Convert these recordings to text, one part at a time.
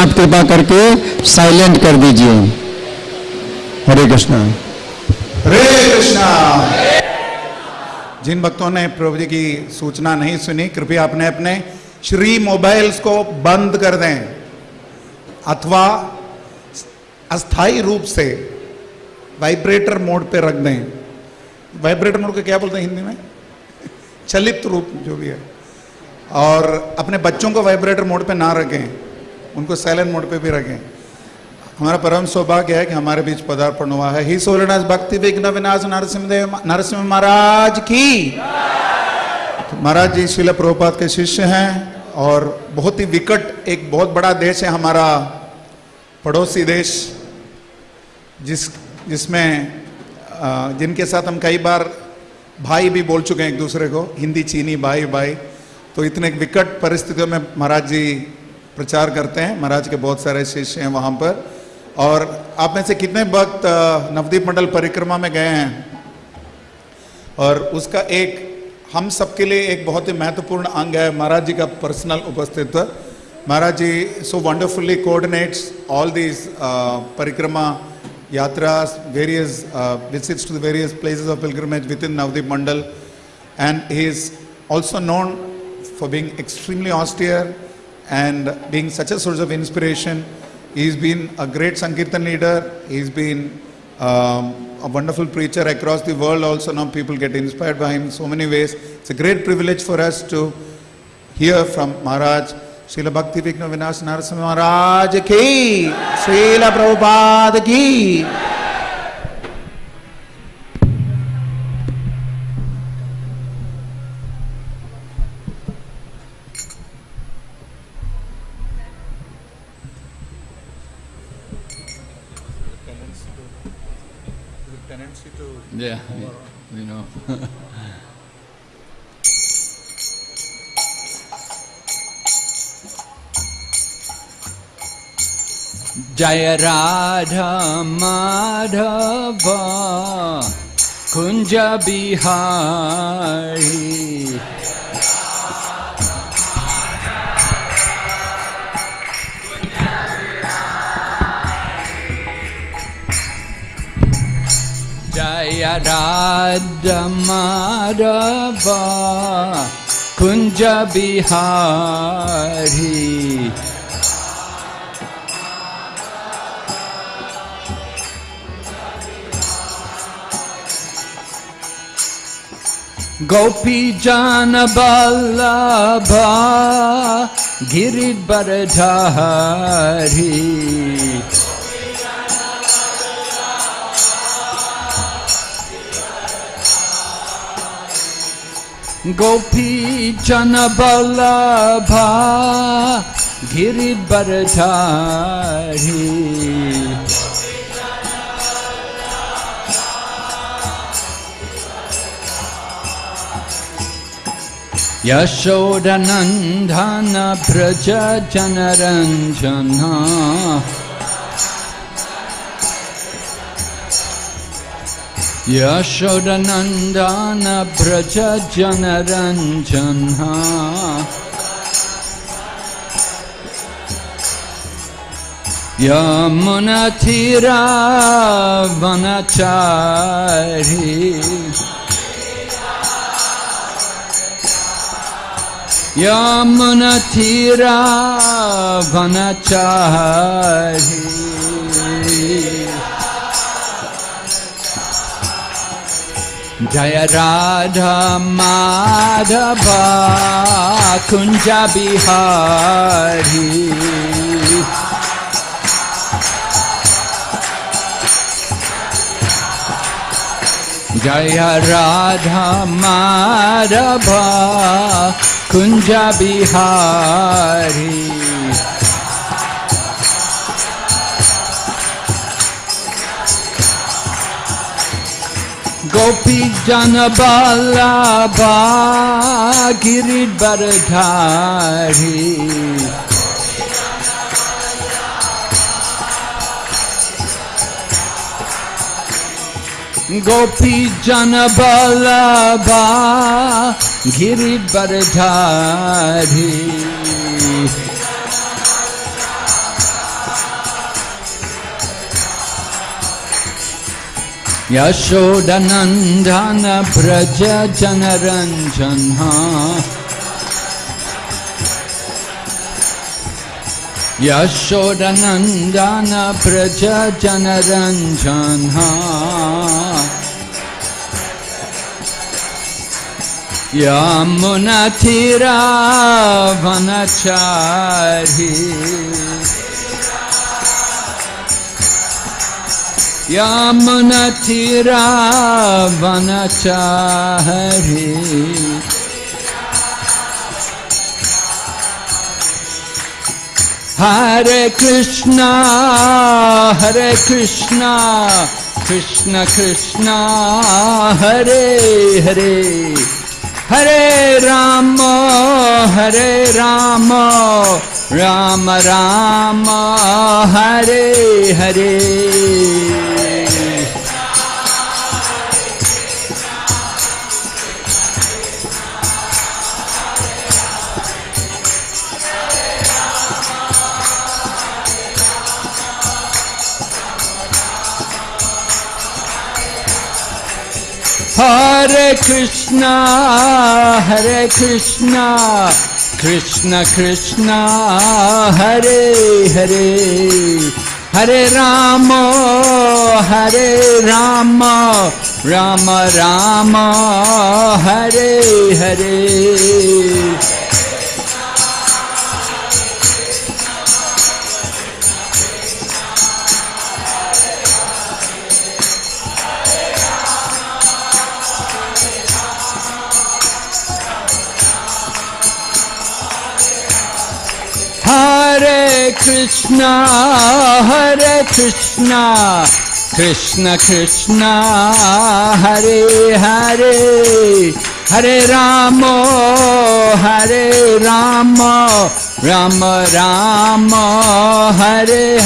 आप कृपा करके साइलेंट कर दीजिए। हरे कृष्णा। हरे कृष्णा। जिन भक्तों ने प्रभु जी की सूचना नहीं सुनी, कृपया अपने अपने श्री मोबाइल्स को बंद कर दें। अथवा अस्थाई रूप से वाइब्रेटर मोड पे रख दें। वाइब्रेटर मोड को क्या बोलते हैं हिंदी में? चलित रूप, जो भी है। और अपने बच्चों को वाइब्रेटर मोड पे ना रखें। उनको साइलेंट मोड पे भी रखें। हमारा परम सौभाग्य है कि हमारे बीच पदार्पण हुआ है। ही सोलनाथ भक्ति विघ्न विनाश नरसिंहदेव नरसिंह महाराज की। तो महाराज जी शिल प्रभुपाद के शिष्य हैं और बहुत ही विकट एक बहुत बड़ा देश है हमारा पड़ोसी देश, जिस जिसमें जिनके साथ हम कई बार भाई भी बोल चुके हैं एक दूसरे को, हिंदी चीनी भाई भाई। तो इतने विकट परिस्थितियों में महाराज जी प्रचार करते हैं। महाराज के बहुत सारे शिष्य हैं वहाँ पर। और आप में से कितने वक्त नवदीप मंडल परिक्रमा में गए हैं? और उसका एक हम सबके लिए एक बहुत ही महत्वपूर्ण अंग है महाराज जी का personal उपस्थित्व Maharaj ji so wonderfully coordinates all these parikrama yatras various uh, visits to the various places of pilgrimage within navdeep mandal. And he is also known for being extremely austere and being such a source of inspiration he's been a great sankirtan leader. He's been um, a wonderful preacher across the world also. Now people get inspired by him in so many ways. It's a great privilege for us to hear from maharaj. Srila Bhakti Vighna Vinash Narasimha Maharaj ki Srila Prabhupada ki जय राधा माधव कुञ्ज विहारी जय Radha Madhav Kunj Bihari. Gopi Jana Ballabha Giridharadhari Gopi Jana Ballabha Giridharadhari यशोदनन्दनव्रज जनरञ्जन यशोदनन्दन Vraj जनरञ्जन य मुनधिरावनचारि वनचारी जय राधा माधवा कुंज बिहारी। जय राधा माधवा कुंज बिहारी। गोपी जन बल्लभा गिरिधरधारी गोपी जन गिरि बरधारी ब्रज व्रज जनरञ्जना यशोदनन्दन व्रज यमुनथिरावनचारि। यमुनथिरावनचारि। हरे कृष्ण हरे कृष्ण कृष्ण कृष्ण हरे हरे। हरे राम हरे Ram Ram Ram Hare Hare. Hare Krishna, Hare Krishna, Krishna Krishna, Hare Hare, Hare Rama, Hare Rama, Rama Rama, Hare Hare. Hare Krishna, Hare Krishna, Krishna Krishna, Hare Hare, Hare Rama, Hare Rama, Rama Rama, Hare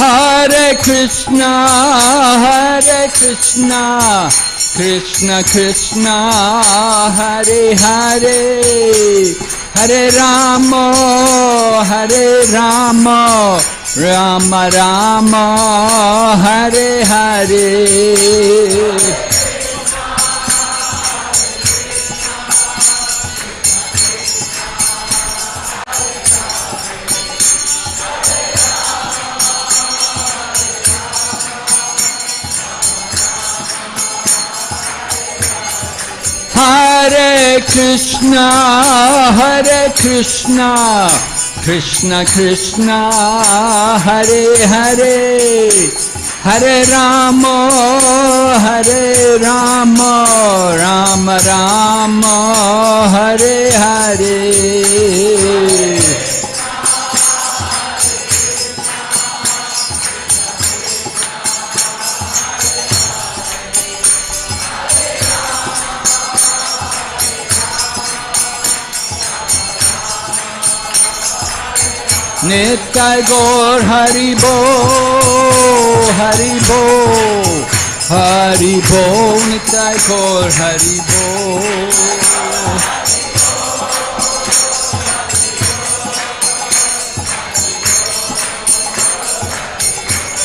Hare. Krishna, Hare Krishna, Krishna Krishna, Hare Hare, Hare Rama, Hare Rama, Rama Rama, Hare Hare. Hare Krishna, Hare Krishna, Krishna Krishna, Hare Hare, Hare Rama, Hare Rama, Rama Rama, Hare Nitai Gaur Hari Bo, Hari Bo, Hari Bo, Nitai Gaur Hari Bo.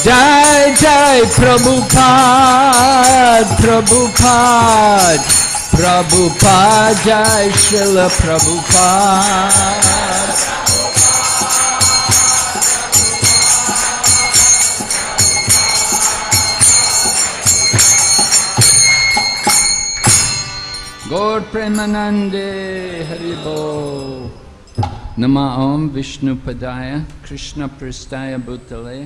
Jai Jai Prabhupada, Prabhupada, Prabhupada, Jai Srila Prabhupada. गौर प्रेमानंदे हरिभो नमा ओम विष्णु पदाय कृष्ण पृष्ठाय भूतले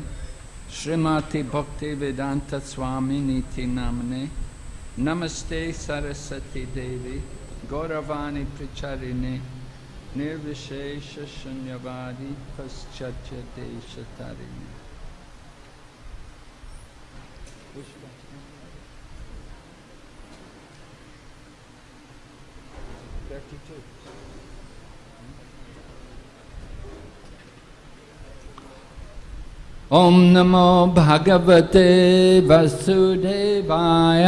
श्रीमती भक्ति वेदांत स्वामी नीति नामने नमस्ते सरस्वती देवी गौरवाणी प्रचारिणे निर्विशेष शून्यवादी पश्चात देश 52. नमो भगवते वसुदेवाय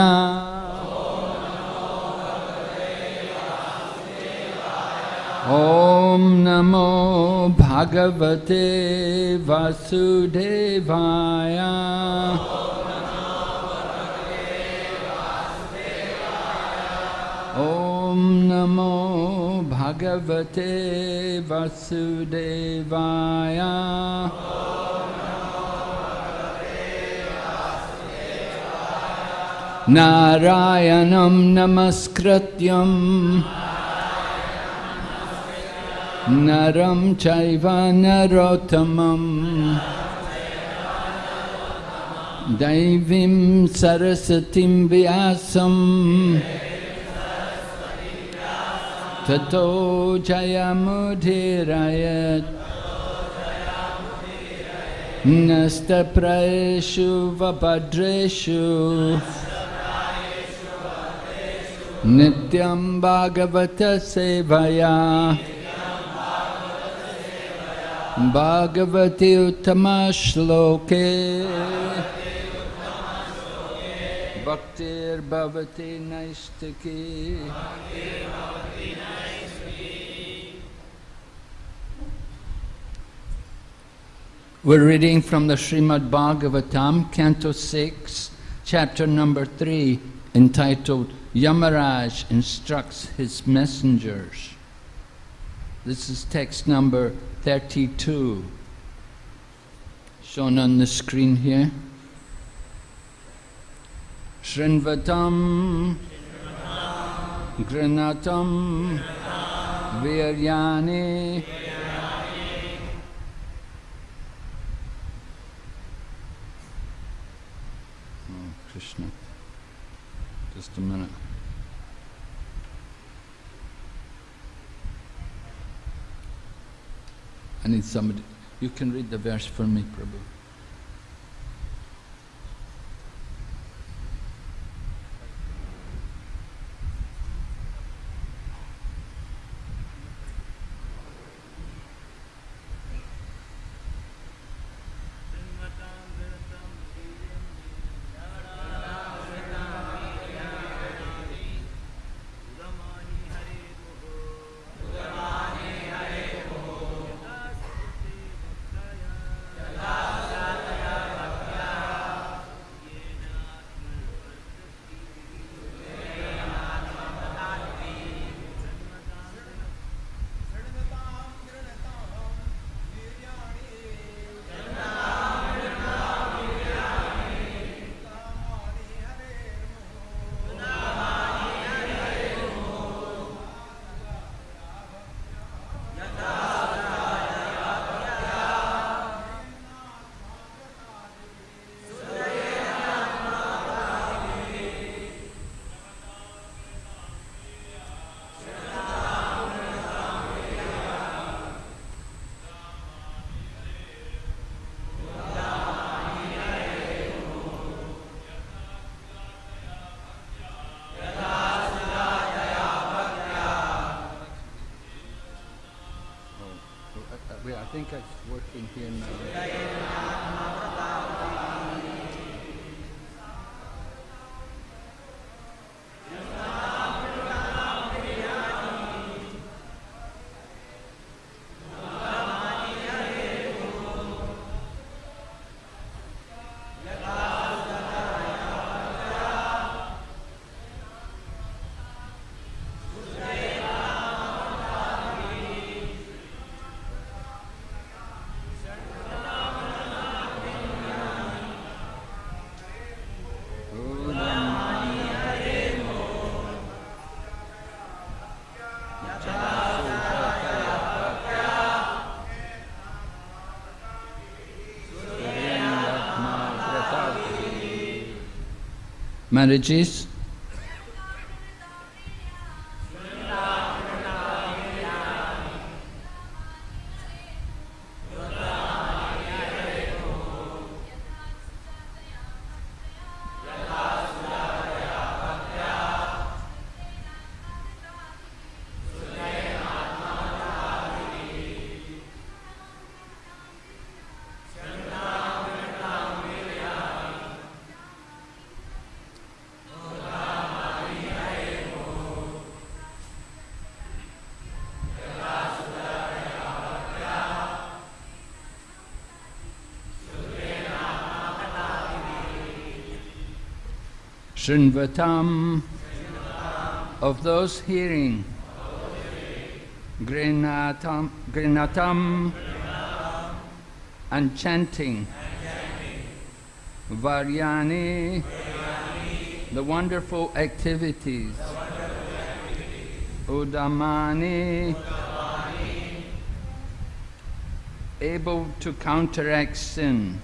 ॐ नमो भगवते वसुदेवाया ॐ नमो भगवते वसुदेवाय। नारायणं नमस्कृत्यं। नरं चैव नरोत्तमम्। दैवीं सरस्वतीं व्यासं ततो जयमुदीरयत् नस्तप्रयेषु वभद्रेषु नित्यं भागवतसेवया भागवति उत्तमश्लोके भक्तिर्भवति नैष्टिकी We're reading from the Srimad Bhagavatam, Canto 6, chapter number 3, entitled Yamaraj Instructs His Messengers. This is text number 32, shown on the screen here. Shrinvatam Granatam Viryani Oh, Krishna. Just a minute. I need somebody. You can read the verse for me, Prabhu. Think I it's working here now. Marriages? Srinvatam of those hearing. Grinatam, grinatam and chanting. Varyani, the wonderful activities. Udamani, able to counteract sin.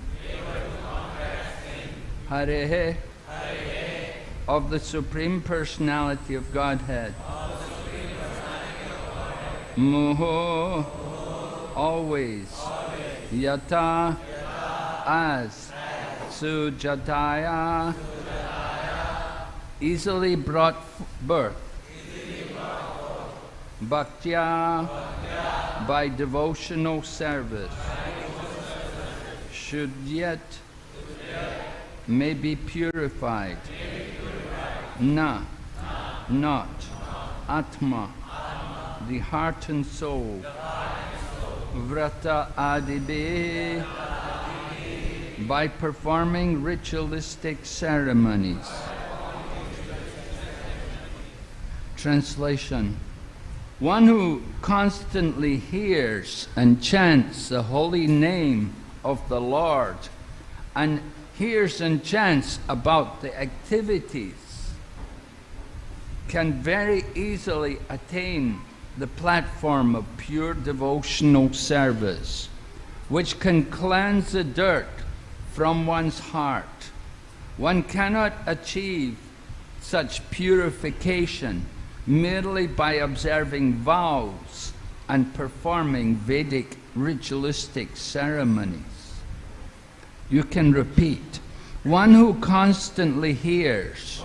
Harehe, of the Supreme Personality of Godhead. Muho, always. Yata, as. Sujataya, easily brought birth. Bhaktya, by devotional service. Should yet may be purified. Na, not. Atma, the heart and soul. Vrata adibe, by performing ritualistic ceremonies. Translation One who constantly hears and chants the holy name of the Lord and hears and chants about the activities can very easily attain the platform of pure devotional service, which can cleanse the dirt from one's heart. One cannot achieve such purification merely by observing vows and performing Vedic ritualistic ceremonies. You can repeat, one who constantly hears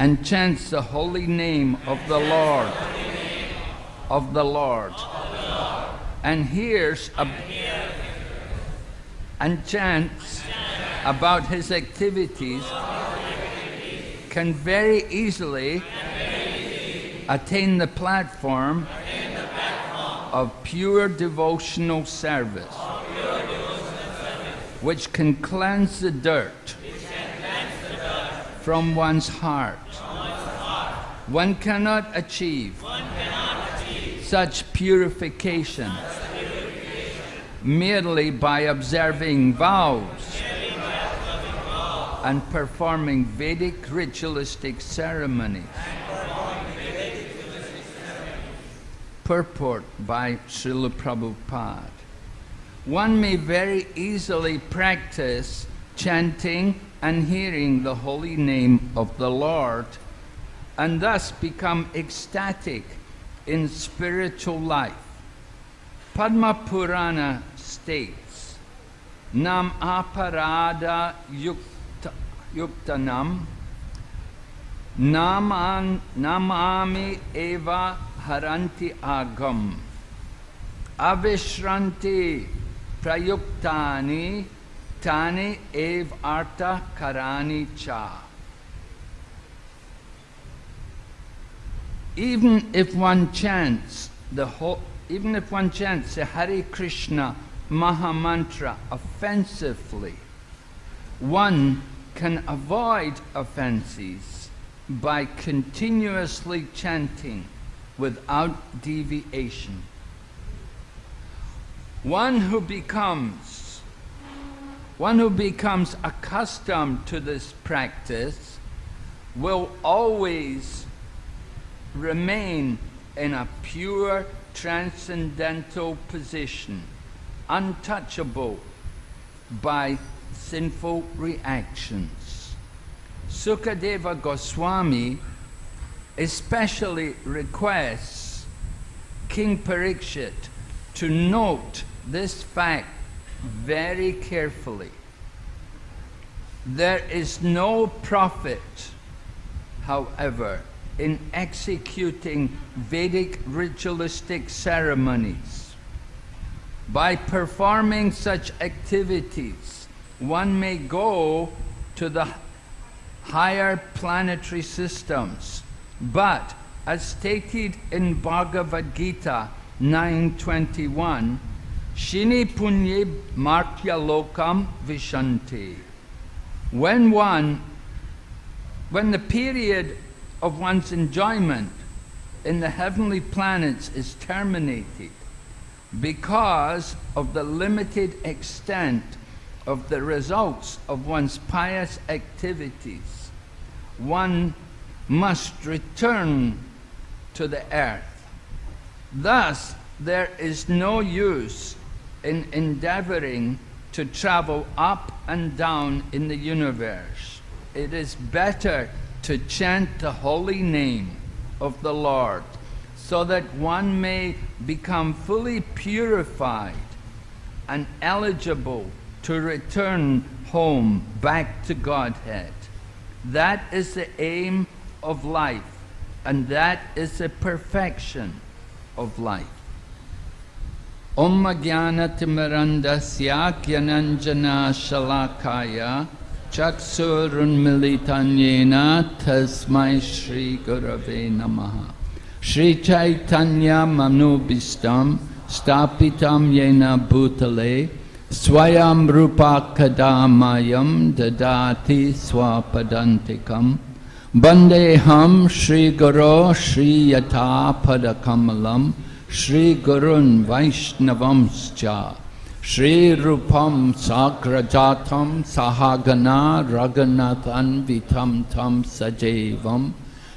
and chants the holy name of the Lord, of the Lord, and hears and chants about his activities can very easily attain the platform of pure devotional service, which can cleanse the dirt from one's heart. One cannot achieve such purification merely by observing vows and performing Vedic ritualistic ceremonies. Purport by Srila Prabhupada. One may very easily practice chanting and hearing the holy name of the Lord and thus become ecstatic in spiritual life. Padma Purana states, Nam aparada yukta, yuktanam naman, namami eva haranti agam avishranti prayuktani tani ev arta karani cha. Even if one chants the whole, even if one chants the Hare Krishna Maha Mantra offensively, one can avoid offenses by continuously chanting without deviation. One who becomes one who becomes accustomed to this practice will always remain in a pure transcendental position, untouchable by sinful reactions. Sukadeva Goswami especially requests King Parikshit to note this fact very carefully. There is no profit, however, in executing Vedic ritualistic ceremonies. By performing such activities, one may go to the higher planetary systems, but as stated in Bhagavad Gita 9.21, Shini punye martya lokam vishanti. when one, when the period of one's enjoyment in the heavenly planets is terminated because of the limited extent of the results of one's pious activities, one must return to the earth. Thus, there is no use in endeavoring to travel up and down in the universe. It is better to chant the holy name of the Lord so that one may become fully purified and eligible to return home back to Godhead. That is the aim of life, and that is the perfection of life. Om Jnanatimirandasya Gyananjana Shalakaya Chaksurunmilitanyena Tasmai Shri Gurave Namaha Shri Chaitanya Manubhistam Stapitam Yena Bhutale Swayam Rupa Kadamayam Dadati Swapadantikam Bandeham Shri Guru Shri Yata Padakamalam Shri Gurun Vaishnavamscha Shri Rupam Sagrajatam Sahagana Raganathan Vitam Tam Sajevam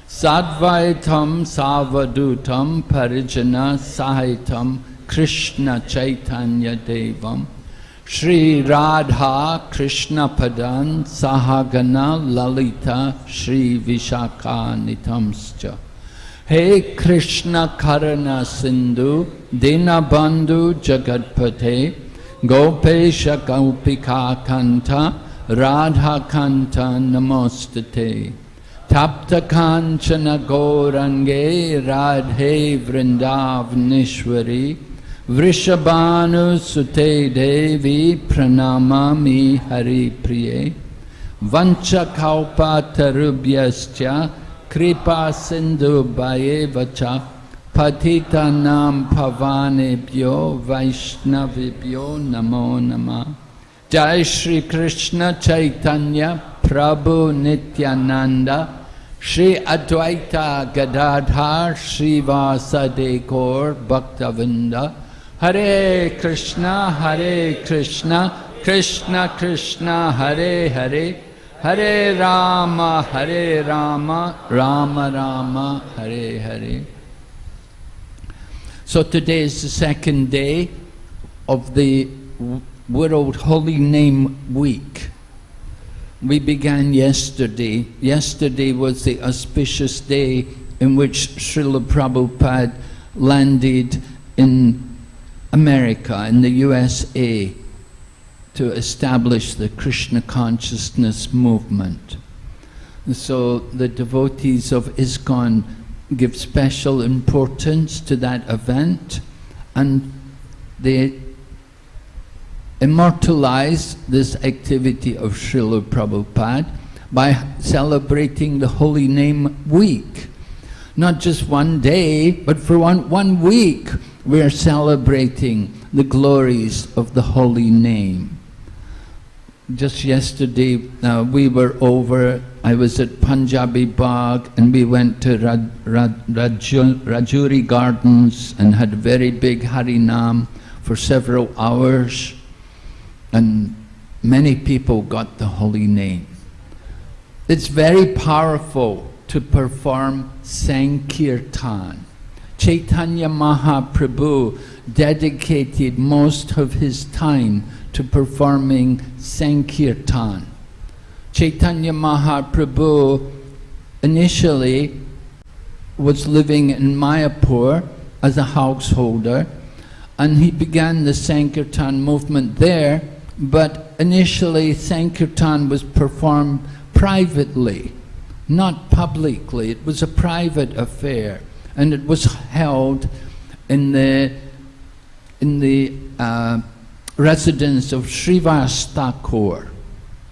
Sadvaitam Savadutam Parijana Sahitam Krishna Chaitanya Devam Shri Radha Krishna Padan Sahagana Lalita Shri Vishaka He Krishna Karana Sindhu Dinabandhu Jagatpate Gopesha Gopika Kanta Radha Kanta Namostate Tapta Kanchana Gaurange Radhe Vrindavanishwari Vrishabhanu Sute Devi Pranamami Hari Priye Vancha Kaupa Tarubhyascha Kripa Sindhu Bhayevacha Patita Nam Pavanebhyo Vaishnavibhyo Namo Nama Jai Shri Krishna Chaitanya Prabhu Nityananda Shri Advaita Gadadhar Shri Vasadekor Bhaktavinda Hare Krishna Hare Krishna Krishna Krishna Hare Hare Hare Rama Hare Rama Rama Rama Hare Hare So today is the second day of the World Holy Name Week. We began yesterday. Yesterday was the auspicious day in which Srila Prabhupada landed in America, in the USA, to establish the Krishna consciousness movement. So the devotees of ISKCON give special importance to that event and they immortalize this activity of Srila Prabhupada by celebrating the Holy Name Week. Not just one day, but for one, one week we are celebrating the glories of the Holy Name. Just yesterday uh, we were over, I was at Punjabi Bagh and we went to Raj, Raj, Raju, Rajouri Gardens and had a very big Harinam for several hours and many people got the holy name. It's very powerful to perform Sankirtan. Chaitanya Mahaprabhu dedicated most of his time to performing Sankirtan. Chaitanya Mahaprabhu initially was living in Mayapur as a householder and he began the Sankirtan movement there but initially Sankirtan was performed privately, not publicly. It was a private affair, and it was held in the in the uh, residence of Srivas Thakur,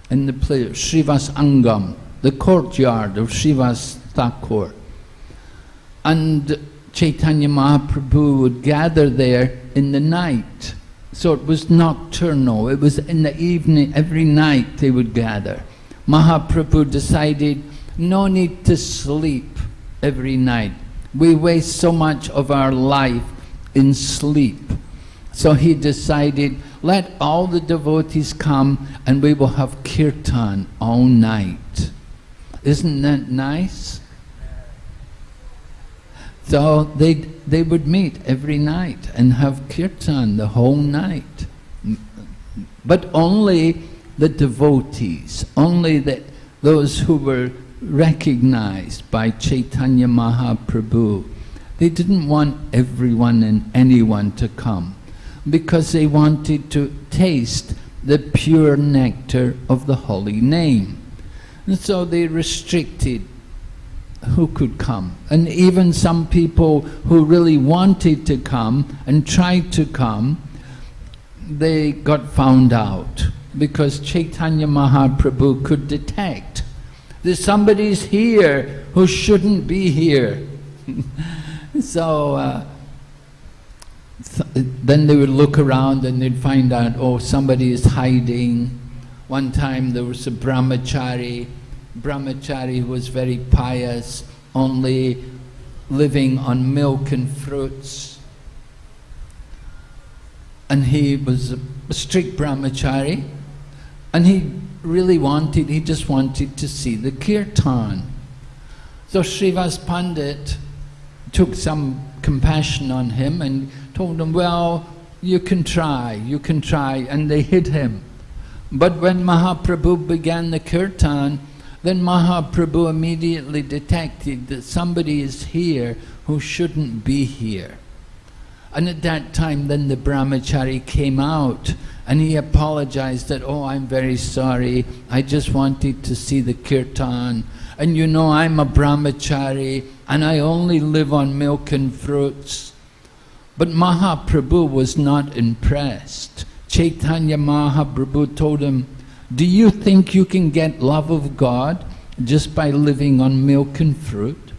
in the place Srivas Angan, the courtyard of Srivas Thakur. And Chaitanya Mahaprabhu would gather there in the night so it was nocturnal. It was in the evening, every night they would gather. Mahaprabhu decided no need to sleep every night. We waste so much of our life in sleep. So he decided, let all the devotees come and we will have kirtan all night. Isn't that nice? So they, they would meet every night and have kirtan the whole night. But only the devotees, only that those who were recognized by Chaitanya Mahaprabhu. They didn't want everyone and anyone to come because they wanted to taste the pure nectar of the holy name. And so they restricted who could come. And even some people who really wanted to come and tried to come, they got found out because Chaitanya Mahaprabhu could detect that somebody's here who shouldn't be here. so, uh, th then they would look around and they'd find out, oh, somebody is hiding. One time there was a brahmachari, brahmachari was very pious, only living on milk and fruits. And he was a strict brahmachari, and he really wanted, he just wanted to see the kirtan. So Srivas Pandit took some compassion on him and told him, well, you can try, you can try, and they hid him. But when Mahaprabhu began the kirtan, then Mahaprabhu immediately detected that somebody is here who shouldn't be here. And at that time, then the brahmachari came out and he apologized that, oh, I'm very sorry, I just wanted to see the kirtan. And you know, I'm a brahmachari and I only live on milk and fruits. But Mahaprabhu was not impressed. Chaitanya Mahaprabhu told him, do you think you can get love of God just by living on milk and fruit?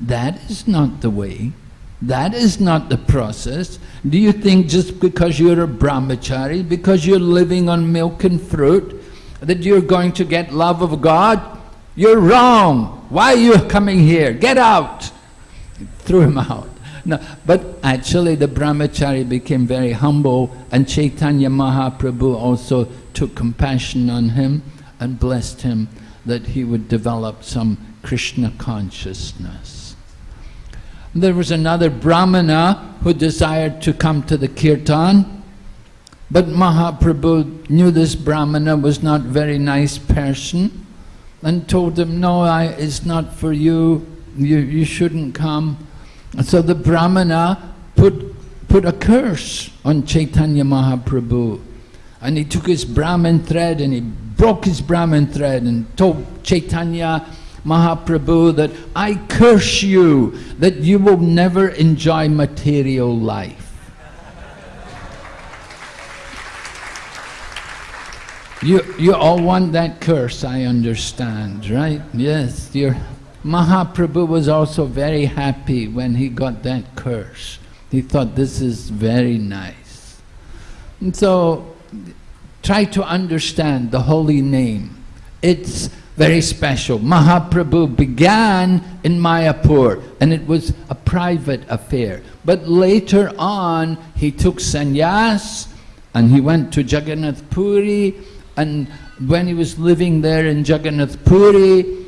That is not the way. That is not the process. Do you think just because you're a brahmachari, because you're living on milk and fruit, that you're going to get love of God? You're wrong. Why are you coming here? Get out. Threw him out. No, but actually the brahmachari became very humble and Chaitanya Mahaprabhu also took compassion on him and blessed him that he would develop some Krishna consciousness. There was another Brahmana who desired to come to the kirtan, but Mahaprabhu knew this Brahmana was not very nice person and told him, no, I, it's not for you, you, you shouldn't come. So the Brahmana put, put a curse on Chaitanya Mahaprabhu. And he took his Brahmin thread and he broke his Brahmin thread and told Chaitanya, Mahaprabhu that I curse you that you will never enjoy material life. You, you all want that curse, I understand, right? Yes, your Mahaprabhu was also very happy when he got that curse. He thought this is very nice. And so, try to understand the holy name. It's very special. Mahaprabhu began in Mayapur and it was a private affair. But later on, he took sannyas and he went to Jagannath Puri and when he was living there in Jagannath Puri,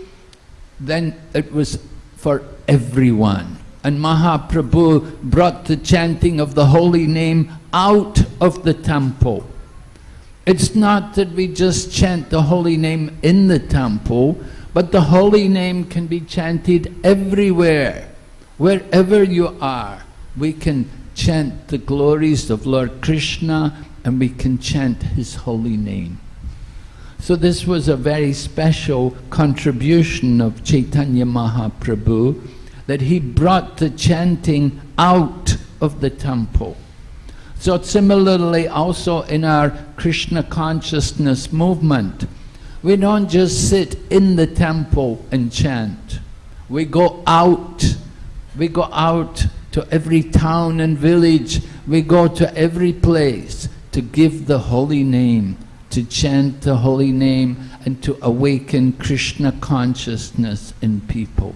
then it was for everyone. And Mahaprabhu brought the chanting of the holy name out of the temple. It's not that we just chant the holy name in the temple, but the holy name can be chanted everywhere. Wherever you are, we can chant the glories of Lord Krishna and we can chant his holy name. So this was a very special contribution of Chaitanya Mahaprabhu that he brought the chanting out of the temple. So similarly also in our Krishna consciousness movement, we don't just sit in the temple and chant. We go out. We go out to every town and village. We go to every place to give the holy name to chant the holy name and to awaken Krishna consciousness in people.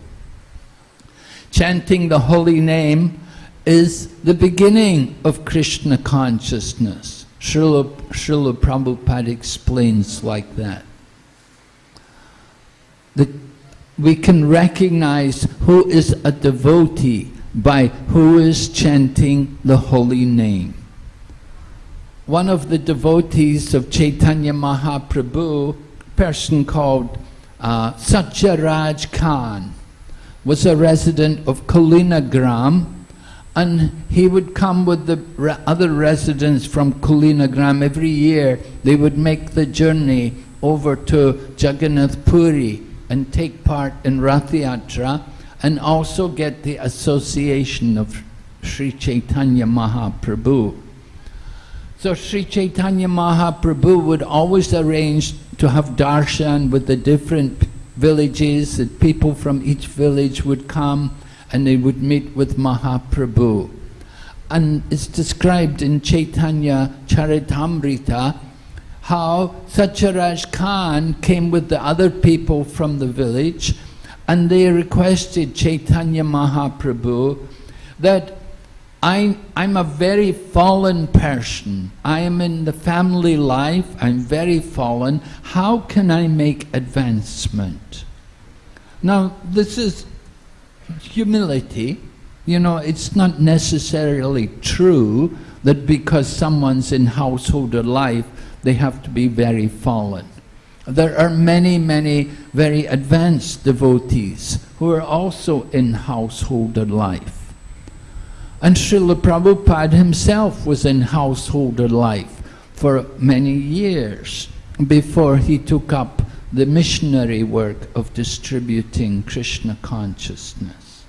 Chanting the holy name is the beginning of Krishna consciousness. Srila, Srila Prabhupada explains like that. The, we can recognize who is a devotee by who is chanting the holy name. One of the devotees of Chaitanya Mahaprabhu, person called uh, Satyaraj Khan, was a resident of Kulinagram and he would come with the re other residents from Kulinagram every year. They would make the journey over to Jagannath Puri and take part in Rath Yatra and also get the association of Sri Chaitanya Mahaprabhu. So Sri Chaitanya Mahaprabhu would always arrange to have darshan with the different villages, that people from each village would come and they would meet with Mahaprabhu. And it's described in Chaitanya Charitamrita how Satyaraj Khan came with the other people from the village and they requested Chaitanya Mahaprabhu that I, I'm a very fallen person. I am in the family life, I'm very fallen. How can I make advancement? Now, this is humility. You know, it's not necessarily true that because someone's in householder life, they have to be very fallen. There are many, many very advanced devotees who are also in householder life. And Srila Prabhupada himself was in householder life for many years before he took up the missionary work of distributing Krishna consciousness.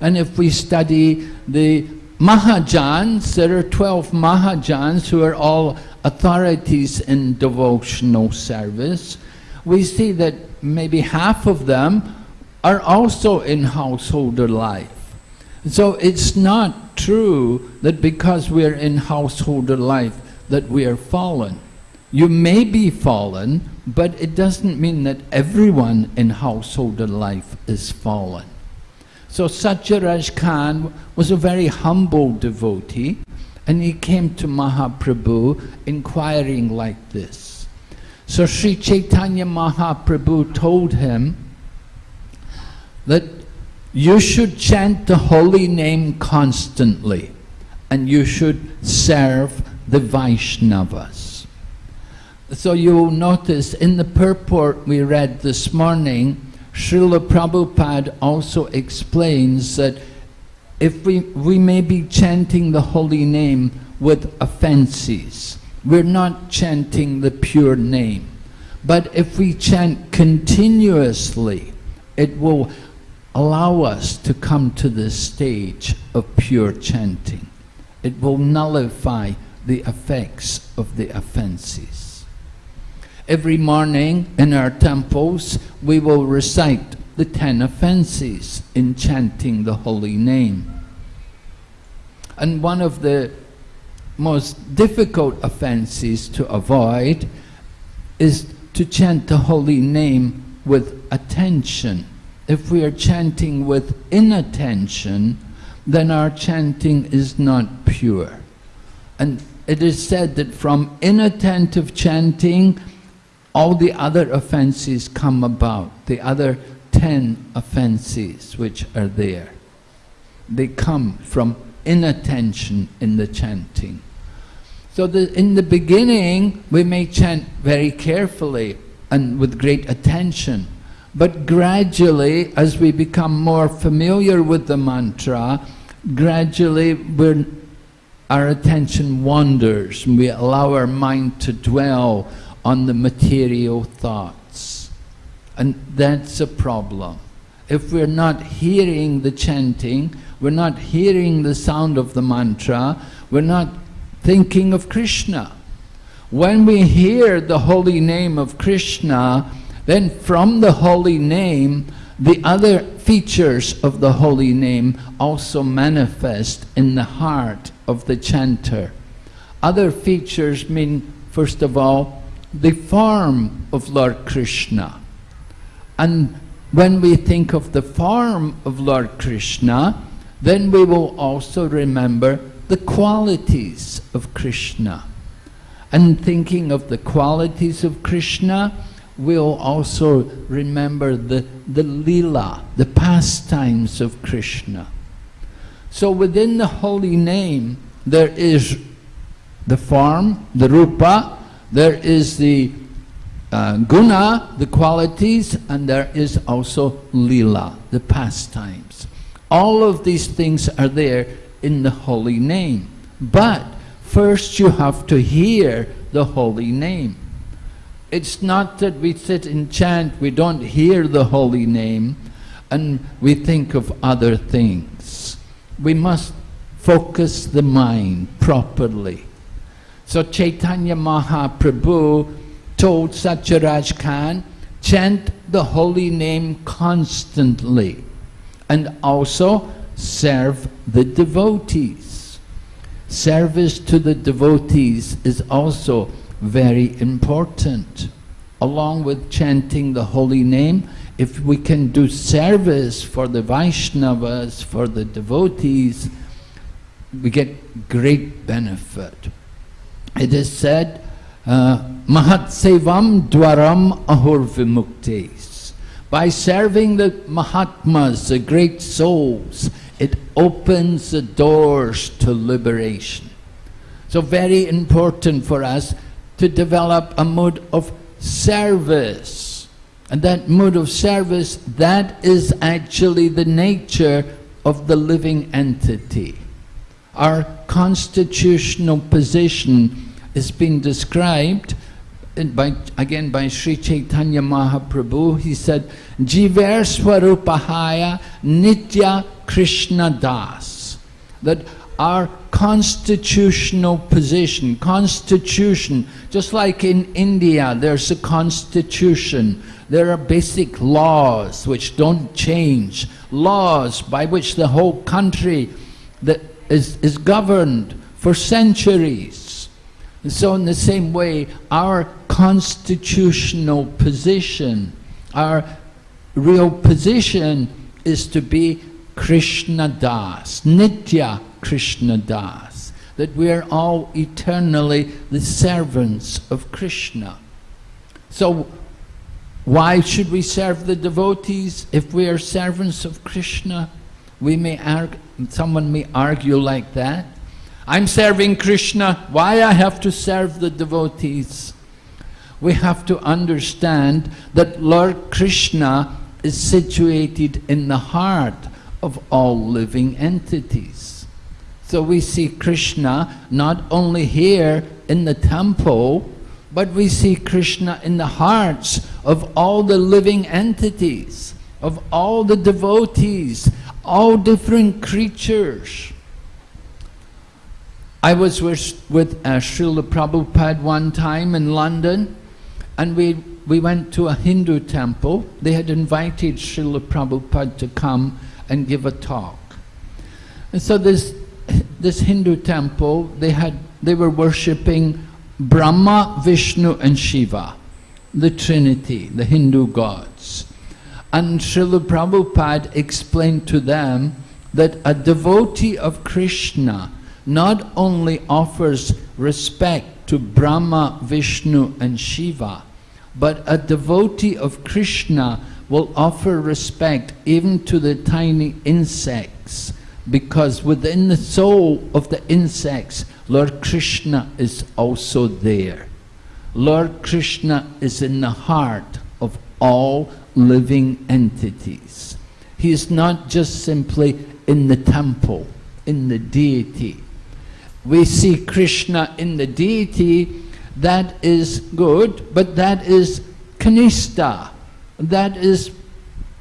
And if we study the Mahajans, there are 12 Mahajans who are all authorities in devotional service. We see that maybe half of them are also in householder life. So it's not true that because we are in householder life that we are fallen. You may be fallen, but it doesn't mean that everyone in householder life is fallen. So Satyaraj Khan was a very humble devotee and he came to Mahaprabhu inquiring like this. So Sri Chaitanya Mahaprabhu told him that you should chant the holy name constantly and you should serve the Vaishnavas. So you'll notice in the purport we read this morning, Srila Prabhupada also explains that if we, we may be chanting the holy name with offenses, we're not chanting the pure name. But if we chant continuously, it will allow us to come to this stage of pure chanting. It will nullify the effects of the offenses. Every morning in our temples, we will recite the ten offenses in chanting the holy name. And one of the most difficult offenses to avoid is to chant the holy name with attention if we are chanting with inattention, then our chanting is not pure. And it is said that from inattentive chanting, all the other offenses come about, the other ten offenses which are there. They come from inattention in the chanting. So the, in the beginning, we may chant very carefully and with great attention. But gradually, as we become more familiar with the mantra, gradually our attention wanders and we allow our mind to dwell on the material thoughts. And that's a problem. If we're not hearing the chanting, we're not hearing the sound of the mantra, we're not thinking of Krishna. When we hear the holy name of Krishna, then from the holy name, the other features of the holy name also manifest in the heart of the chanter. Other features mean, first of all, the form of Lord Krishna. And when we think of the form of Lord Krishna, then we will also remember the qualities of Krishna. And thinking of the qualities of Krishna, we'll also remember the, the lila, the pastimes of Krishna. So within the holy name, there is the form, the rupa, there is the uh, guna, the qualities, and there is also lila, the pastimes. All of these things are there in the holy name. But first you have to hear the holy name. It's not that we sit and chant, we don't hear the holy name, and we think of other things. We must focus the mind properly. So Chaitanya Mahaprabhu told Satyaraj Khan, chant the holy name constantly and also serve the devotees. Service to the devotees is also very important. Along with chanting the holy name, if we can do service for the Vaishnavas, for the devotees, we get great benefit. It is said, uh, Mahat Sevam Dwaram Ahur Vimuktes. By serving the Mahatmas, the great souls, it opens the doors to liberation. So very important for us to develop a mood of service. And that mood of service, that is actually the nature of the living entity. Our constitutional position is being described by, again by Sri Chaitanya Mahaprabhu. He said, Jiver Swarupahaya Nitya Krishna Das. That our constitutional position, constitution, just like in India, there's a constitution. There are basic laws which don't change, laws by which the whole country that is, is governed for centuries. And so in the same way, our constitutional position, our real position is to be Krishna Das, Nitya Krishna Das, that we are all eternally the servants of Krishna. So why should we serve the devotees if we are servants of Krishna? We may argue, someone may argue like that. I'm serving Krishna, why I have to serve the devotees? We have to understand that Lord Krishna is situated in the heart of all living entities. So we see Krishna not only here in the temple, but we see Krishna in the hearts of all the living entities, of all the devotees, all different creatures. I was with, with uh, Srila Prabhupada one time in London, and we, we went to a Hindu temple. They had invited Srila Prabhupada to come and give a talk. And so this, this Hindu temple, they, had, they were worshipping Brahma, Vishnu and Shiva, the Trinity, the Hindu gods. And Srila Prabhupada explained to them that a devotee of Krishna not only offers respect to Brahma, Vishnu and Shiva, but a devotee of Krishna will offer respect even to the tiny insects because within the soul of the insects, Lord Krishna is also there. Lord Krishna is in the heart of all living entities. He is not just simply in the temple, in the deity. We see Krishna in the deity, that is good, but that is kanista. That is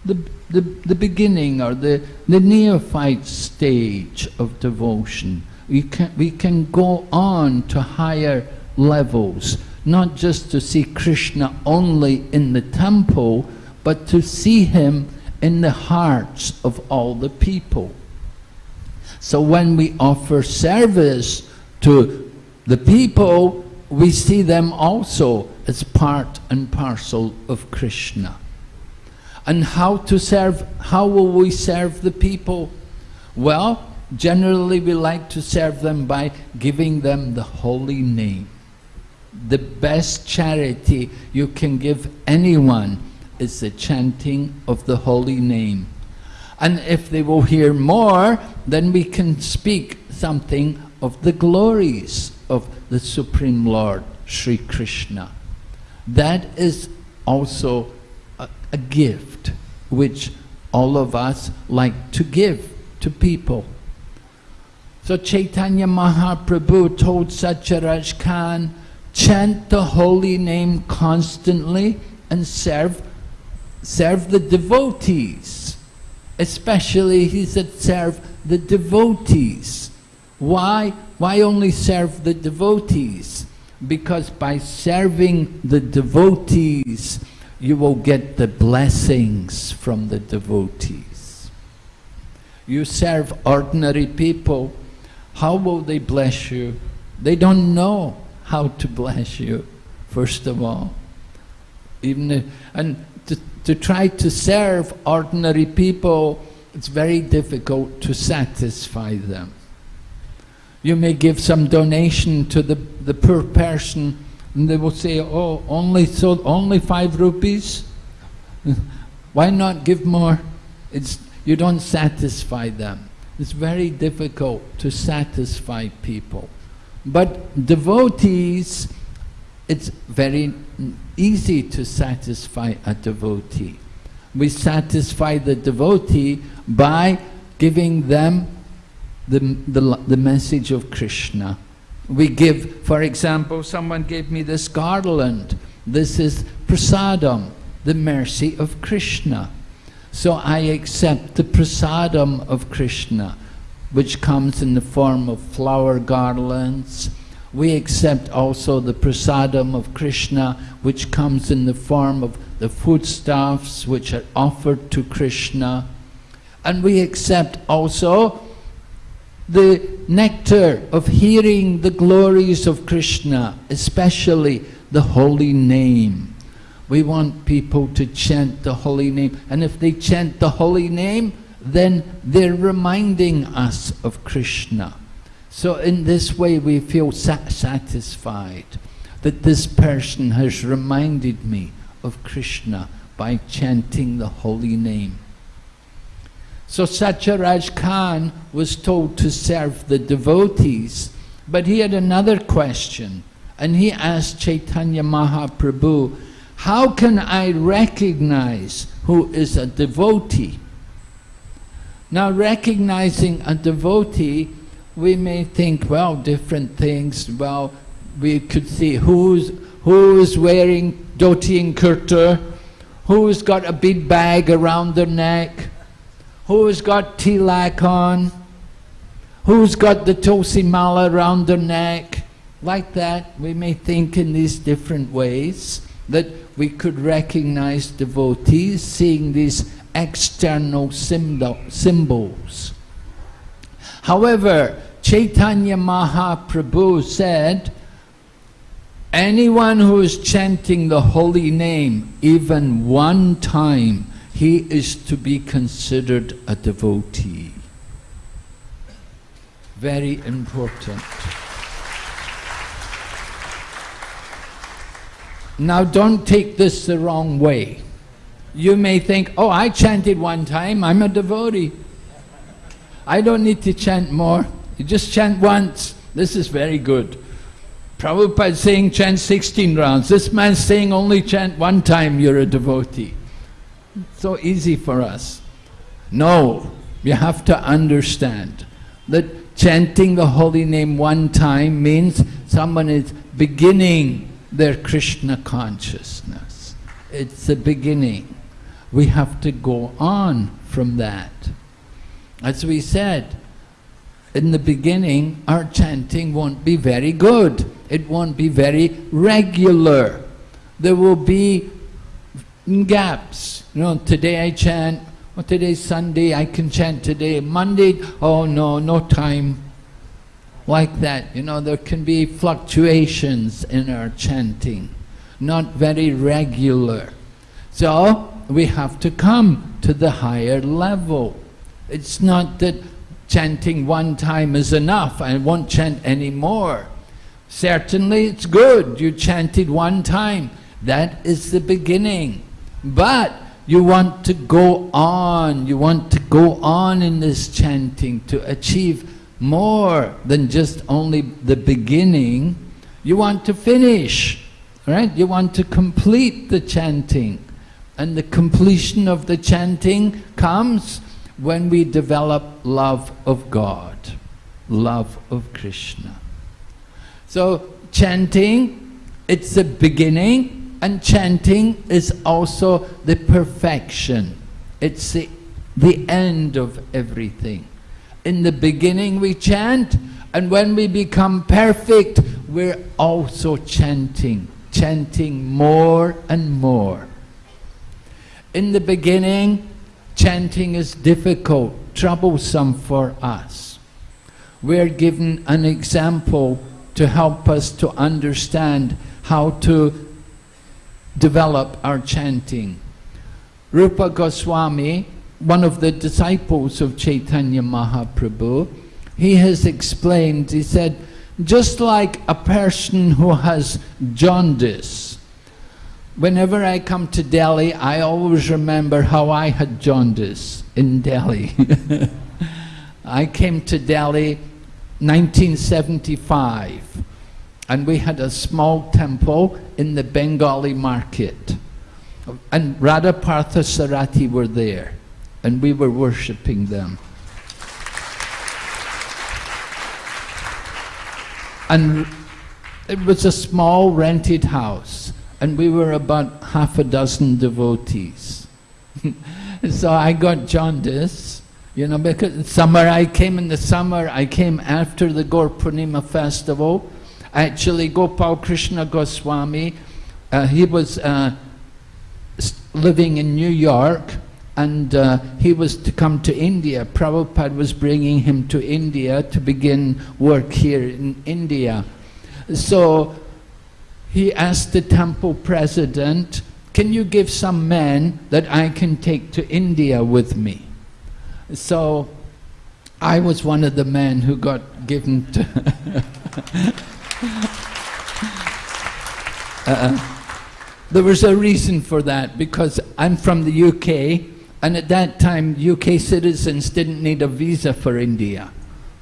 the, the, the beginning or the, the neophyte stage of devotion. We can, we can go on to higher levels, not just to see Krishna only in the temple, but to see him in the hearts of all the people. So when we offer service to the people, we see them also as part and parcel of Krishna. And how to serve, how will we serve the people? Well, generally we like to serve them by giving them the holy name. The best charity you can give anyone is the chanting of the holy name. And if they will hear more, then we can speak something of the glories of the Supreme Lord, Sri Krishna. That is also a, gift which all of us like to give to people. So Chaitanya Mahaprabhu told Satyaraj Khan, chant the holy name constantly and serve, serve the devotees. Especially, he said, serve the devotees. Why? Why only serve the devotees? Because by serving the devotees, you will get the blessings from the devotees. You serve ordinary people, how will they bless you? They don't know how to bless you, first of all. Even if, and to, to try to serve ordinary people, it's very difficult to satisfy them. You may give some donation to the, the poor person and they will say, oh, only, so, only five rupees? Why not give more? It's, you don't satisfy them. It's very difficult to satisfy people. But devotees, it's very easy to satisfy a devotee. We satisfy the devotee by giving them the, the, the message of Krishna. We give, for example, someone gave me this garland. This is prasadam, the mercy of Krishna. So I accept the prasadam of Krishna, which comes in the form of flower garlands. We accept also the prasadam of Krishna, which comes in the form of the foodstuffs which are offered to Krishna. And we accept also the nectar of hearing the glories of Krishna, especially the holy name. We want people to chant the holy name, and if they chant the holy name, then they're reminding us of Krishna. So in this way we feel satisfied that this person has reminded me of Krishna by chanting the holy name. So Satyaraj Khan was told to serve the devotees, but he had another question, and he asked Chaitanya Mahaprabhu, how can I recognize who is a devotee? Now recognizing a devotee, we may think, well, different things, well, we could see who's, who's wearing dhoti and kurta, who's got a big bag around their neck, Who's got tilak on? Who's got the tulsi mala around their neck? Like that, we may think in these different ways that we could recognize devotees seeing these external symbols. However, Chaitanya Mahaprabhu said, anyone who is chanting the holy name even one time he is to be considered a devotee. Very important. Now don't take this the wrong way. You may think, oh, I chanted one time, I'm a devotee. I don't need to chant more. You just chant once. This is very good. Prabhupada saying chant 16 rounds. This man's saying only chant one time, you're a devotee so easy for us. No, you have to understand that chanting the holy name one time means someone is beginning their Krishna consciousness. It's the beginning. We have to go on from that. As we said, in the beginning, our chanting won't be very good. It won't be very regular. There will be gaps. You know, today I chant, well, today's Sunday, I can chant today. Monday, oh no, no time. like that. You know, there can be fluctuations in our chanting, not very regular. So we have to come to the higher level. It's not that chanting one time is enough, I won't chant any more. Certainly it's good, you chanted one time, that is the beginning. But you want to go on, you want to go on in this chanting to achieve more than just only the beginning. You want to finish, right? You want to complete the chanting. And the completion of the chanting comes when we develop love of God, love of Krishna. So chanting, it's the beginning, and chanting is also the perfection. It's the, the end of everything. In the beginning we chant, and when we become perfect, we're also chanting, chanting more and more. In the beginning, chanting is difficult, troublesome for us. We're given an example to help us to understand how to develop our chanting. Rupa Goswami, one of the disciples of Chaitanya Mahaprabhu, he has explained, he said, just like a person who has jaundice, whenever I come to Delhi, I always remember how I had jaundice in Delhi. I came to Delhi 1975 and we had a small temple in the Bengali market and Radha Partha Sarati were there and we were worshipping them. And it was a small rented house and we were about half a dozen devotees. so I got jaundice, you know, because summer I came in the summer, I came after the Gaur Purnima festival. Actually, Gopal Krishna Goswami, uh, he was uh, living in New York and uh, he was to come to India. Prabhupada was bringing him to India to begin work here in India. So he asked the temple president, can you give some men that I can take to India with me? So I was one of the men who got given to... uh, there was a reason for that because I'm from the UK and at that time UK citizens didn't need a visa for India.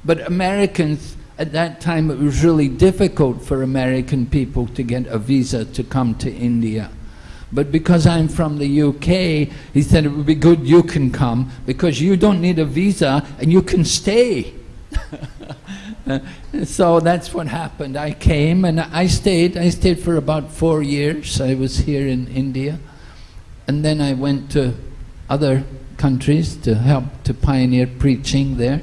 But Americans at that time it was really difficult for American people to get a visa to come to India. But because I'm from the UK, he said it would be good you can come because you don't need a visa and you can stay. Uh, so that's what happened. I came and I stayed. I stayed for about four years. I was here in India. And then I went to other countries to help to pioneer preaching there.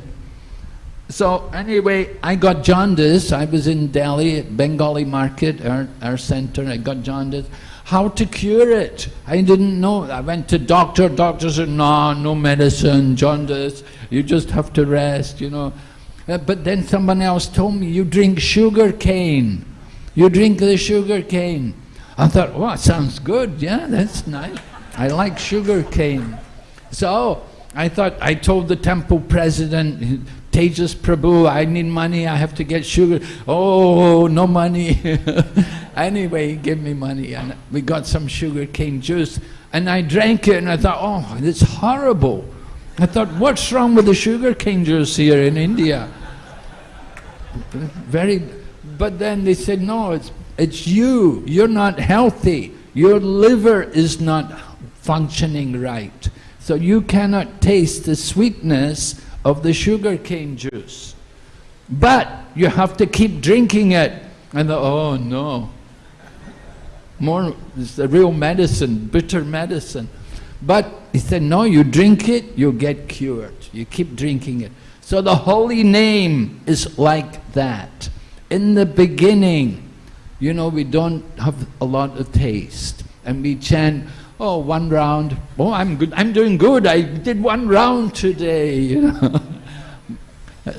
So anyway, I got jaundice. I was in Delhi at Bengali market, our, our center. I got jaundice. How to cure it? I didn't know. I went to doctor. Doctor said, no, no medicine, jaundice. You just have to rest, you know. Uh, but then someone else told me, you drink sugar cane. You drink the sugar cane. I thought, well, sounds good. Yeah, that's nice. I like sugar cane. So I thought, I told the temple president, Tejas Prabhu, I need money, I have to get sugar. Oh, no money. anyway, he gave me money and we got some sugar cane juice and I drank it and I thought, oh, it's horrible. I thought, what's wrong with the sugar cane juice here in India? Very, but then they said, no, it's, it's you, you're not healthy. Your liver is not functioning right. So you cannot taste the sweetness of the sugar cane juice. But you have to keep drinking it. And the, oh no, more, it's the real medicine, bitter medicine. But he said, no, you drink it, you get cured. You keep drinking it. So the holy name is like that. In the beginning, you know, we don't have a lot of taste. And we chant, oh, one round, oh, I'm good, I'm doing good, I did one round today, you know.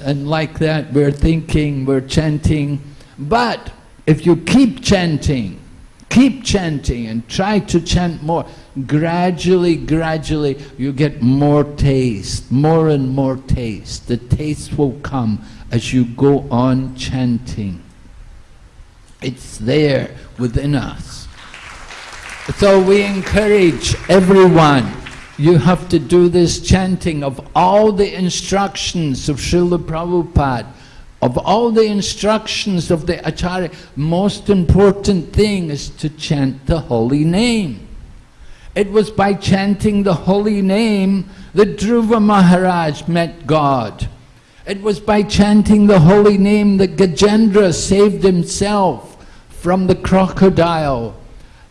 And like that, we're thinking, we're chanting. But if you keep chanting, keep chanting and try to chant more, gradually, gradually, you get more taste, more and more taste. The taste will come as you go on chanting. It's there within us. So we encourage everyone, you have to do this chanting of all the instructions of Srila Prabhupada, of all the instructions of the Acharya, most important thing is to chant the holy name. It was by chanting the holy name that Dhruva Maharaj met God. It was by chanting the holy name that Gajendra saved himself from the crocodile.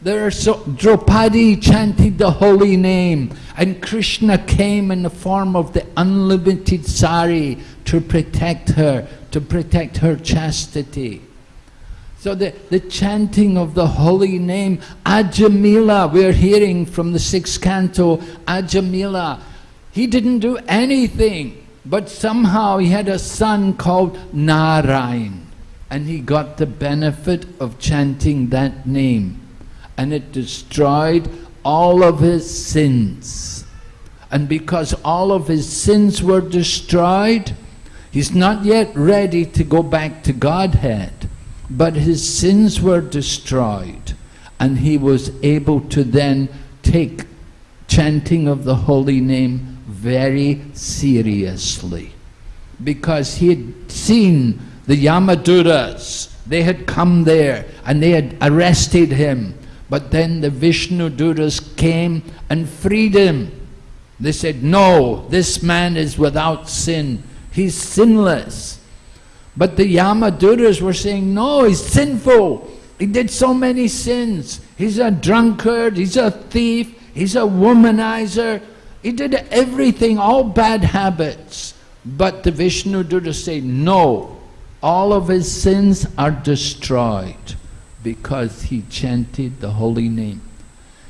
There are so, Draupadi chanted the holy name and Krishna came in the form of the unlimited sari to protect her, to protect her chastity. So the, the chanting of the holy name, Ajamila, we're hearing from the sixth canto, Ajamila, he didn't do anything, but somehow he had a son called Narayan, and he got the benefit of chanting that name, and it destroyed all of his sins. And because all of his sins were destroyed, he's not yet ready to go back to Godhead, but his sins were destroyed, and he was able to then take chanting of the holy name very seriously. Because he had seen the Yamadutas, they had come there and they had arrested him. But then the Vishnu Dutas came and freed him. They said, no, this man is without sin. He's sinless. But the Yamadutas were saying, no, he's sinful. He did so many sins. He's a drunkard, he's a thief, he's a womanizer. He did everything, all bad habits. But the Vishnu Dutas say, no, all of his sins are destroyed because he chanted the holy name.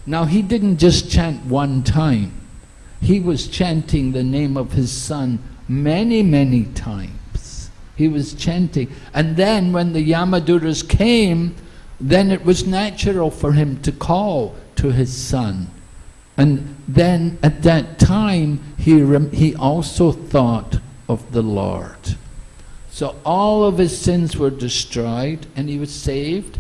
Now he didn't just chant one time. He was chanting the name of his son many, many times. He was chanting. And then when the Yamadutas came, then it was natural for him to call to his son. And then at that time, he, he also thought of the Lord. So all of his sins were destroyed and he was saved.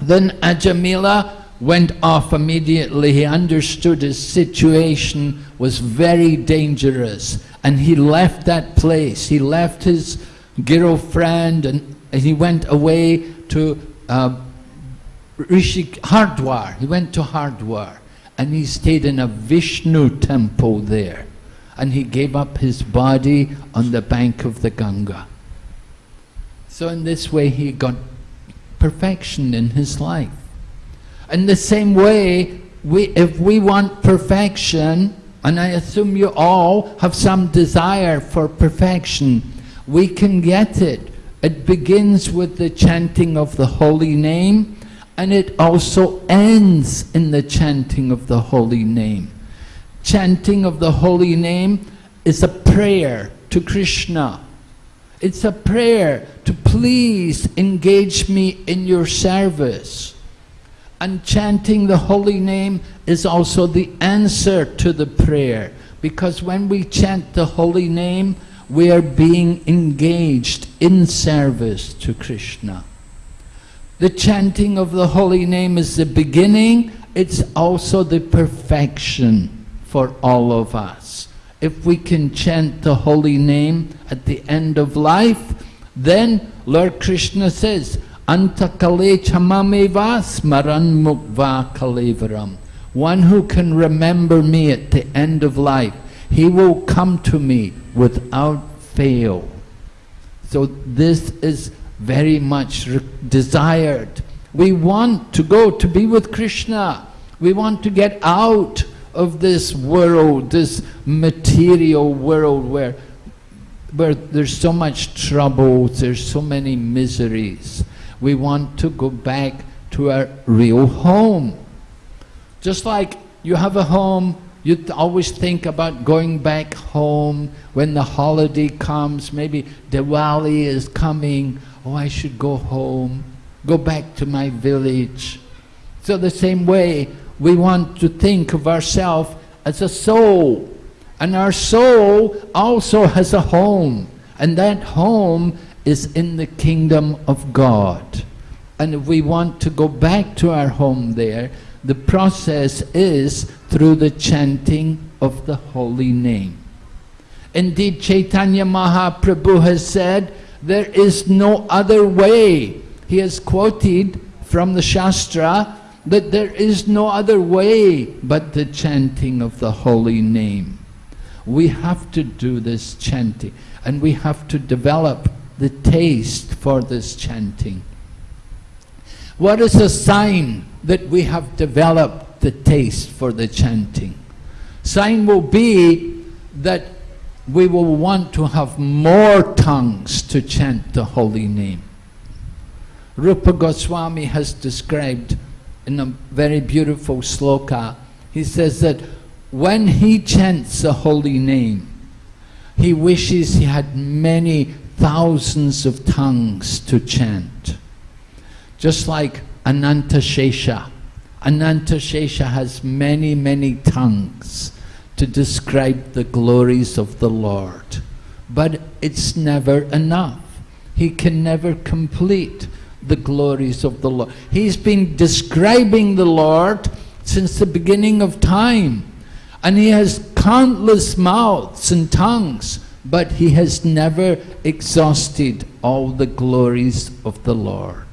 Then Ajamila went off immediately. He understood his situation was very dangerous and he left that place. He left his girlfriend and he went away to uh, Rishi Hardwar. He went to Hardwar and he stayed in a Vishnu temple there and he gave up his body on the bank of the Ganga. So in this way he got perfection in his life. In the same way, we, if we want perfection, and I assume you all have some desire for perfection, we can get it. It begins with the chanting of the holy name, and it also ends in the chanting of the holy name. Chanting of the holy name is a prayer to Krishna. It's a prayer to please engage me in your service. And chanting the holy name is also the answer to the prayer. Because when we chant the holy name, we are being engaged in service to Krishna. The chanting of the holy name is the beginning, it's also the perfection for all of us. If we can chant the holy name at the end of life, then Lord Krishna says, One who can remember me at the end of life, he will come to me without fail. So this is very much desired. We want to go to be with Krishna. We want to get out of this world, this material world where, where there's so much trouble, there's so many miseries. We want to go back to our real home. Just like you have a home you always think about going back home when the holiday comes. Maybe Diwali is coming. Oh, I should go home, go back to my village. So the same way, we want to think of ourselves as a soul. And our soul also has a home. And that home is in the kingdom of God. And if we want to go back to our home there, the process is through the chanting of the holy name. Indeed, Chaitanya Mahaprabhu has said, there is no other way. He has quoted from the Shastra that there is no other way but the chanting of the holy name. We have to do this chanting and we have to develop the taste for this chanting. What is a sign that we have developed the taste for the chanting? Sign will be that we will want to have more tongues to chant the holy name. Rupa Goswami has described in a very beautiful sloka, he says that when he chants the holy name, he wishes he had many thousands of tongues to chant. Just like Ananta Shesha. Ananta Shesha has many, many tongues to describe the glories of the Lord. But it's never enough. He can never complete the glories of the Lord. He's been describing the Lord since the beginning of time. And he has countless mouths and tongues, but he has never exhausted all the glories of the Lord.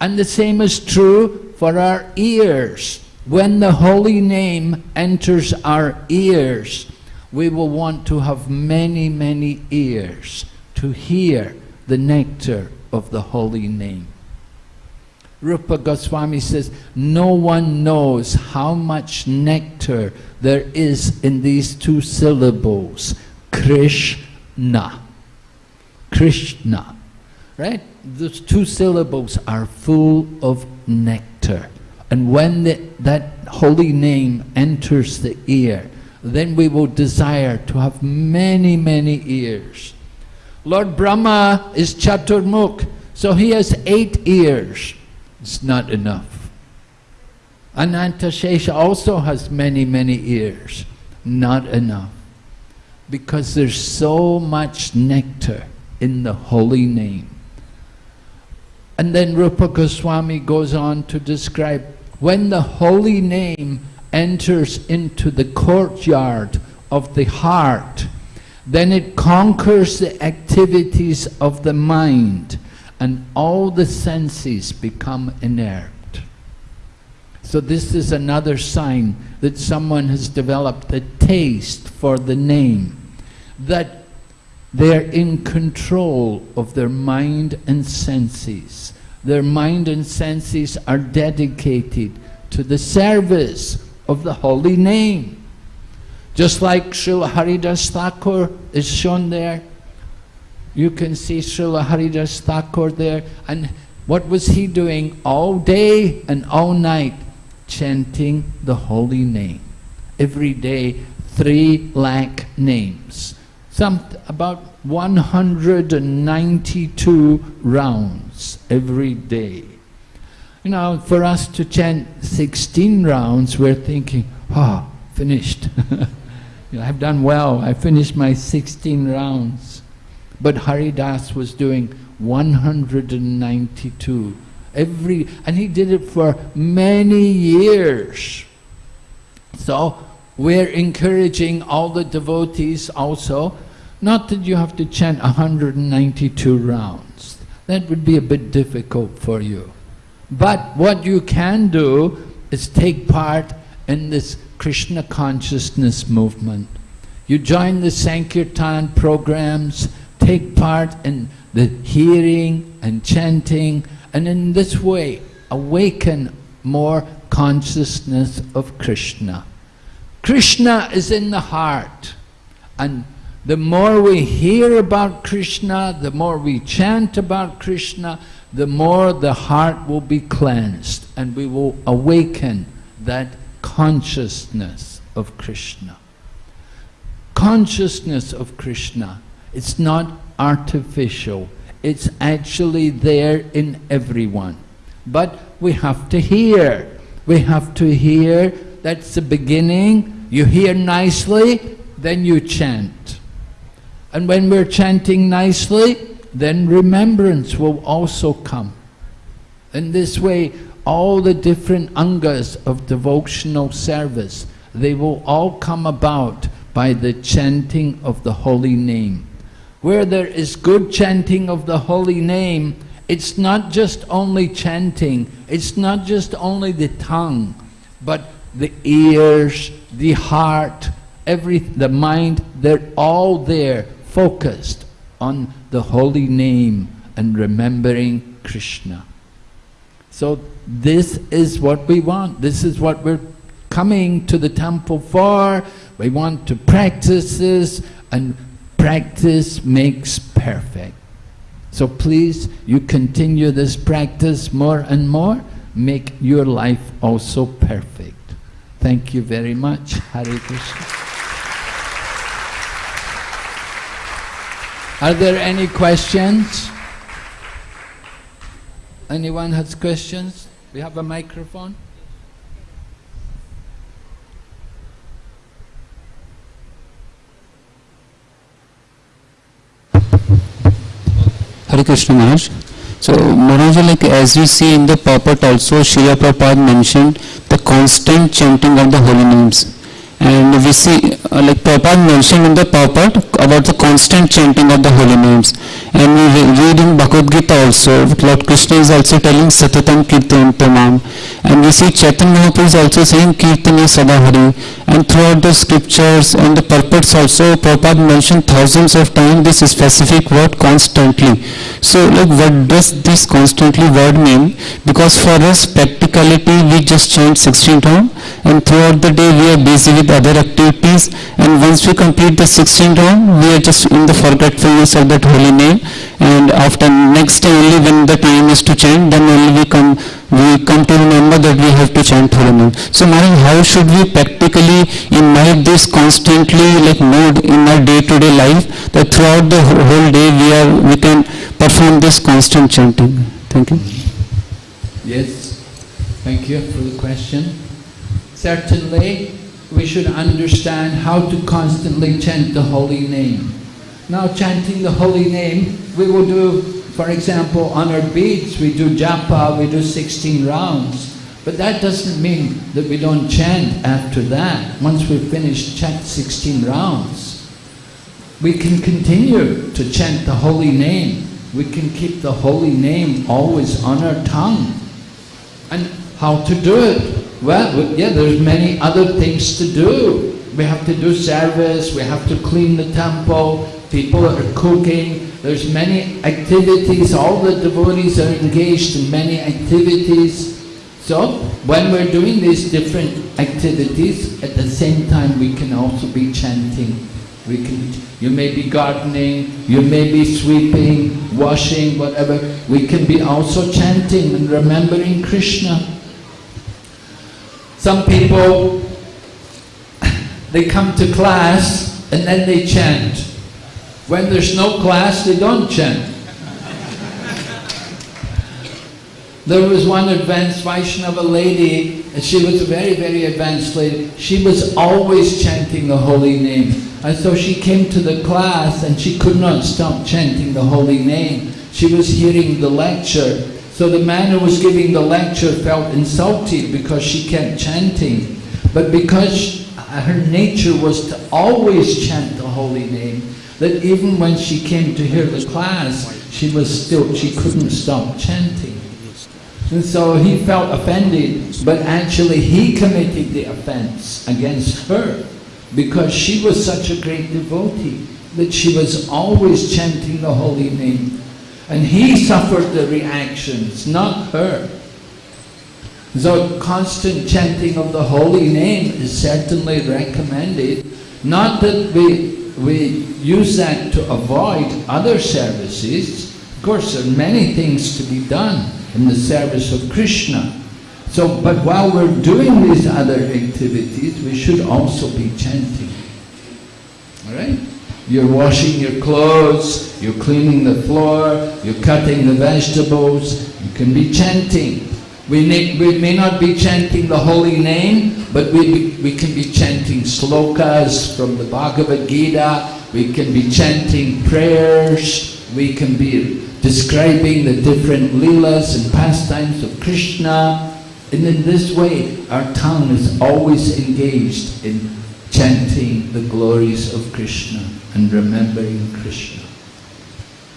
And the same is true for our ears. When the holy name enters our ears, we will want to have many, many ears to hear the nectar of the holy name. Rupa Goswami says, no one knows how much nectar there is in these two syllables, Krishna. Krishna, right? Those two syllables are full of nectar. And when the, that holy name enters the ear, then we will desire to have many, many ears. Lord Brahma is Chaturmukh, so he has eight ears. It's not enough. Ananta Anantashesha also has many, many ears. Not enough. Because there's so much nectar in the holy name. And then Rupa Goswami goes on to describe when the holy name enters into the courtyard of the heart, then it conquers the activities of the mind and all the senses become inert. So this is another sign that someone has developed a taste for the name, that they're in control of their mind and senses. Their mind and senses are dedicated to the service of the holy name. Just like Srila Haridas Thakur is shown there, you can see Srila Haridas Thakur there, and what was he doing all day and all night? Chanting the holy name. Every day, three lakh names. Some, about 192 rounds every day. You know, for us to chant 16 rounds, we're thinking, ah, oh, finished. you know, I've done well, I finished my 16 rounds. But Haridas was doing 192 every, and he did it for many years. So we're encouraging all the devotees also, not that you have to chant 192 rounds. That would be a bit difficult for you. But what you can do is take part in this Krishna consciousness movement. You join the Sankirtan programs, take part in the hearing and chanting, and in this way awaken more consciousness of Krishna. Krishna is in the heart, and the more we hear about Krishna, the more we chant about Krishna, the more the heart will be cleansed and we will awaken that consciousness of Krishna. Consciousness of Krishna. It's not artificial. It's actually there in everyone. But we have to hear. We have to hear. That's the beginning. You hear nicely, then you chant. And when we're chanting nicely, then remembrance will also come. In this way, all the different angas of devotional service, they will all come about by the chanting of the holy name. Where there is good chanting of the holy name, it's not just only chanting, it's not just only the tongue, but the ears, the heart, every, the mind, they're all there, focused on the holy name and remembering Krishna. So this is what we want. This is what we're coming to the temple for. We want to practice this and practice makes perfect. So please, you continue this practice more and more, make your life also perfect. Thank you very much. Hare Krishna. Are there any questions? Anyone has questions? We have a microphone. Hare Krishna Maharaj. So Maharaj, like as we see in the purport also, Srila Prabhupada mentioned the constant chanting of the holy names. And we see, uh, like Prabhupada mentioned in the purport about the constant chanting of the holy names. And we re- read in Bhagavad Gita also, Lord Krishna is also telling Satatam Kirtan Tamam. And we see Chaitanya Mahaprabhu is also saying Kirtana Sadahari. And throughout the scriptures and the purports also, Prabhupada mentioned thousands of times this specific word constantly. So like what does this constantly word mean? Because for us practicality we just chant 16 round and throughout the day we are busy with other activities and once we complete the 16 round we are just in the forgetfulness of that holy name and after next day only when the time is to chant then only we come we come to remember that we have to chant holy name. So Maharaj, how should we practically imbibe this constantly like mode in our day-to-day life that throughout the whole day we are we can perform this constant chanting. Thank you. Yes, thank you for the question. Certainly, we should understand how to constantly chant the holy name. Now, chanting the holy name, we will do, for example, on our beads, we do japa, we do 16 rounds. But that doesn't mean that we don't chant after that. Once we've finished chant 16 rounds, we can continue to chant the holy name. We can keep the holy name always on our tongue. And how to do it? Well, yeah, there's many other things to do. We have to do service, we have to clean the temple, people are cooking, there's many activities, all the devotees are engaged in many activities. So, when we're doing these different activities, at the same time we can also be chanting. We can, you may be gardening, you may be sweeping, washing, whatever. We can be also chanting and remembering Krishna. Some people, they come to class and then they chant. When there's no class, they don't chant. There was one advanced Vaishnava lady, and she was a very, very advanced lady. She was always chanting the holy name. And so she came to the class and she could not stop chanting the holy name. She was hearing the lecture. So the man who was giving the lecture felt insulted because she kept chanting. But because her nature was to always chant the holy name, that even when she came to hear the class, she was still, she couldn't stop chanting. And so he felt offended, but actually he committed the offense against her because she was such a great devotee that she was always chanting the holy name. And he suffered the reactions, not her. So constant chanting of the holy name is certainly recommended. Not that we, we use that to avoid other services. Of course, there are many things to be done in the service of Krishna. So, but while we're doing these other activities, we should also be chanting. All right? You're washing your clothes, you're cleaning the floor, you're cutting the vegetables, you can be chanting. We, need, we may not be chanting the holy name, but we, we can be chanting slokas from the Bhagavad Gita, we can be chanting prayers, we can be describing the different leelas and pastimes of Krishna. And in this way, our tongue is always engaged in chanting the glories of Krishna and remembering Krishna.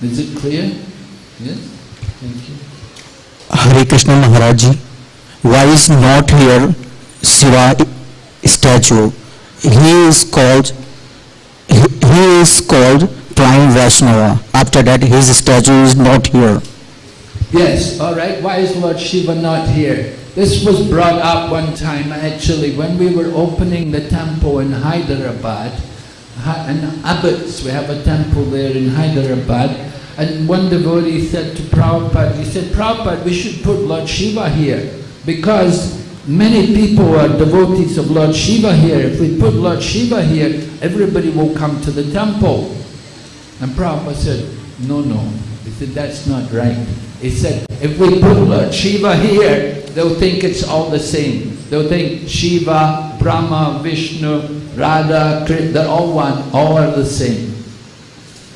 Is it clear? Yes? Thank you. Hare Krishna Maharaj ji, why is not here Shiva statue? He is called, he he is called Prime Vaishnava. After that, his statue is not here. Yes, all right. Why is Lord Shiva not here? This was brought up one time actually when we were opening the temple in Hyderabad. In Abids, we have a temple there in Hyderabad. And one devotee said to Prabhupada, he said, Prabhupada, we should put Lord Shiva here because many people are devotees of Lord Shiva here. If we put Lord Shiva here, everybody will come to the temple. And Prabhupada said, no, no. He said, that's not right. He said, if we put Lord Shiva here, they'll think it's all the same. They'll think Shiva, Brahma, Vishnu, Radha, Krishna, they're all one, all are the same.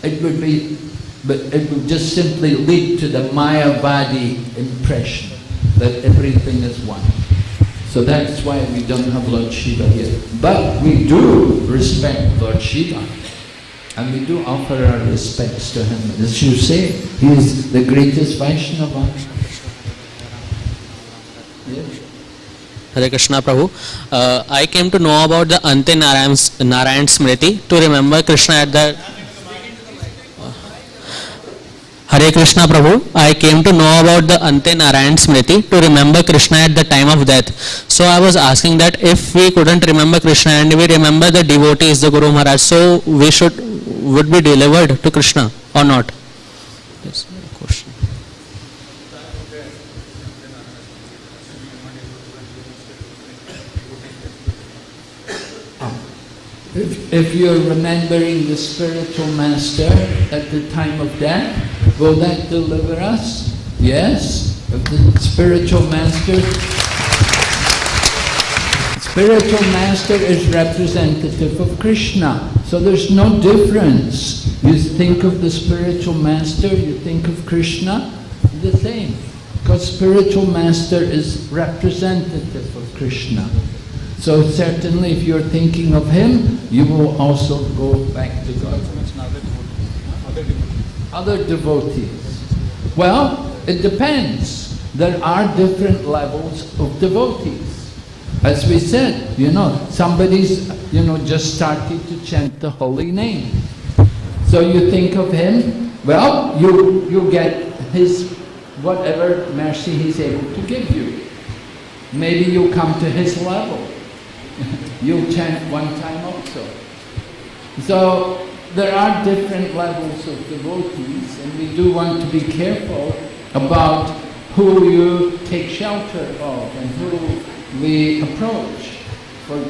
It would be, but it would just simply lead to the Mayavadi impression that everything is one. So that's why we don't have Lord Shiva here. But we do respect Lord Shiva. And we do offer our respects to him. As you say, he is the greatest Vaishnava. Hare Krishna Prabhu. Uh, I came to know about the Ante Narayan Smriti to remember Krishna at the. Hare Krishna Prabhu. I came to know about the Ante Narayan Smriti to remember Krishna at the time of death. So I was asking that if we couldn't remember Krishna and we remember the devotees, the Guru Maharaj, so we should would be delivered to Krishna or not? That's the question. If, if you're remembering the spiritual master at the time of death, will that deliver us? Yes. If the spiritual master Spiritual master is representative of Krishna. So there's no difference. You think of the spiritual master, you think of Krishna, the same. Because spiritual master is representative of Krishna. So certainly if you're thinking of him, you will also go back to God. Other devotees. Well, it depends. There are different levels of devotees. As we said, you know, somebody's, you know, just started to chant the holy name. So you think of him, well, you, you get his, whatever mercy he's able to give you. Maybe you come to his level. You'll chant one time also. So there are different levels of devotees and we do want to be careful about who you take shelter of and who we approach for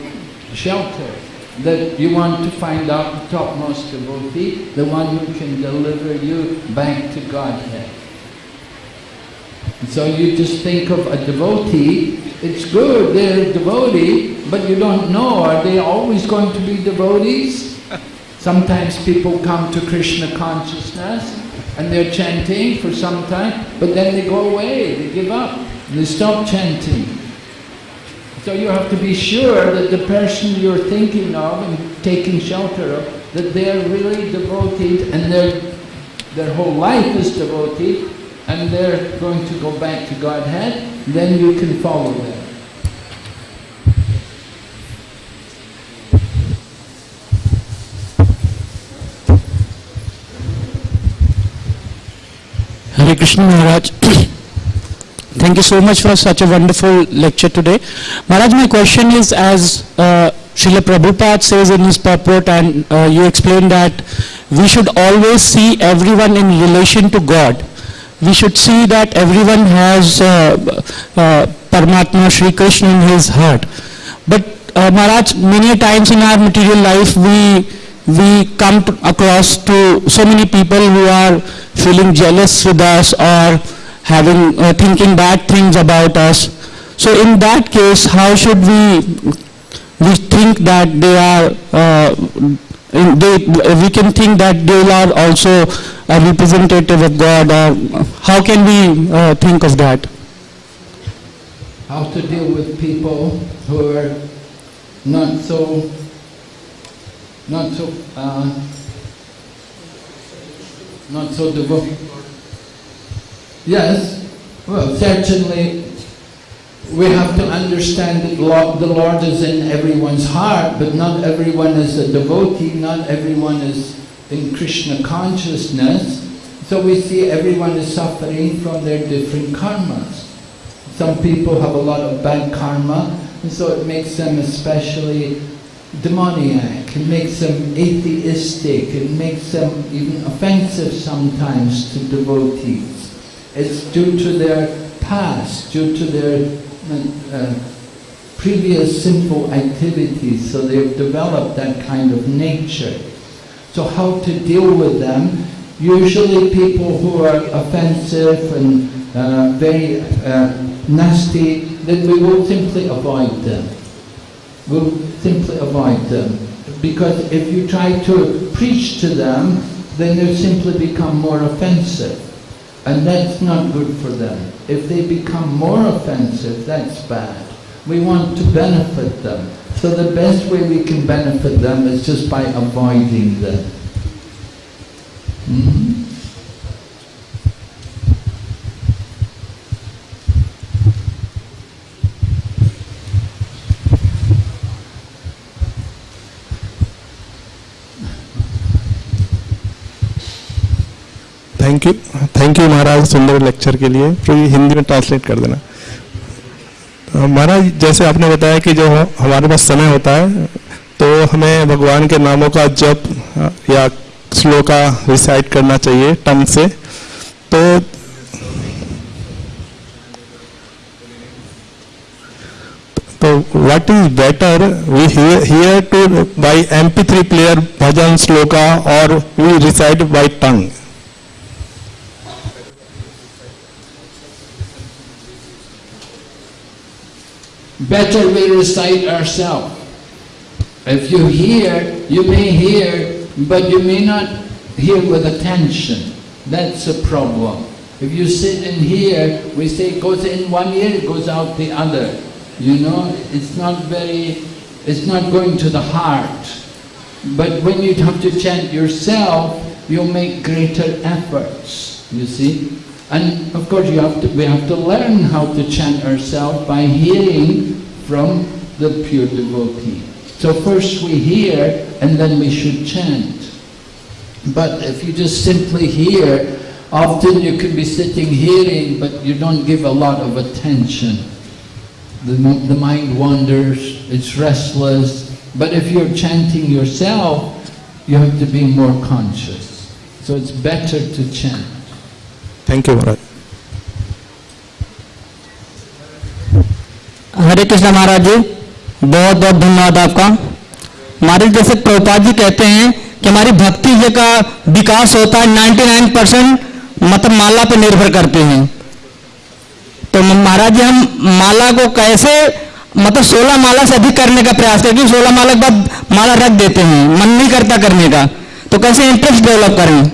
shelter. That you want to find out the topmost devotee, the one who can deliver you back to Godhead. So you just think of a devotee, it's good, they're a devotee, but you don't know, are they always going to be devotees? Sometimes people come to Krishna consciousness and they're chanting for some time, but then they go away, they give up, they stop chanting. So you have to be sure that the person you're thinking of and taking shelter of, that they're really devoted and their, their whole life is devoted and they're going to go back to Godhead, then you can follow them. Hare Krishna Maharaj. Thank you so much for such a wonderful lecture today. Maharaj, my question is as uh, Srila Prabhupada says in his purport and uh, you explained that we should always see everyone in relation to God. we should see that everyone has uh, uh, Paramatma Shri Krishna in his heart. But uh, Maharaj, many times in our material life, we we come to, across to so many people who are feeling jealous with us or having uh, thinking bad things about us. So in that case, how should we we think that they are uh, they, we can think that they are also a representative of God or how can we uh, think of that? How to deal with people who are not so, not so, uh, not so devoted. Yes, well, certainly we have to understand that the Lord is in everyone's heart, but not everyone is a devotee, not everyone is in Krishna consciousness. So we see everyone is suffering from their different karmas. Some people have a lot of bad karma, and so it makes them especially demoniac, it makes them atheistic, it makes them even offensive sometimes to devotees. It's due to their past, due to their uh, previous sinful activities, so they've developed that kind of nature. So how to deal with them? Usually people who are offensive and uh, very uh, nasty, then we will simply avoid them. We'll simply avoid them. Because if you try to preach to them, then they'll simply become more offensive. And that's not good for them. If they become more offensive, that's bad. We want to benefit them. So the best way we can benefit them is just by avoiding them. Thank you thank you Maharaj सुंदर lecture के लिए। फिर हिंदी में translate कर देना। महाराज जैसे आपने बताया कि जो हमारे पास समय होता है तो हमें भगवान के नामों का जप या श्लोका रिसाइट करना चाहिए टंग से। तो तो what is better we hear to buy MP three player bhajan shloka और we recite by tongue Better we recite ourselves. If you hear, you may hear, but you may not hear with attention. That's a problem. If you sit and hear, we say it goes in one ear, it goes out the other. You know, it's not very, it's not going to the heart. But when you have to chant yourself, you'll make greater efforts, you see. And of course you have to, we have to learn how to chant ourselves by hearing from the pure devotee. So first we hear and then we should chant. But if you just simply hear, often you can be sitting hearing but you don't give a lot of attention. The, the mind wanders, it's restless. But if you're chanting yourself, you have to be more conscious. So it's better to chant. Thank you, Maharaj. Hare Krishna Maharaj ji, बहुत बहुत धन्यवाद आपका। महाराज जैसे प्रभुपाद जी कहते हैं कि हमारी भक्ति जी का विकास होता है 99 परसेंट मतलब माला पर निर्भर करते हैं। तो महाराज जी, हम माला को कैसे मतलब 16 माला से अधिक करने का प्रयास करें, क्योंकि 16 माला के बाद माला रख देते हैं, मन नहीं करता करने का। तो कैसे इंटरेस्ट डेवलप करें?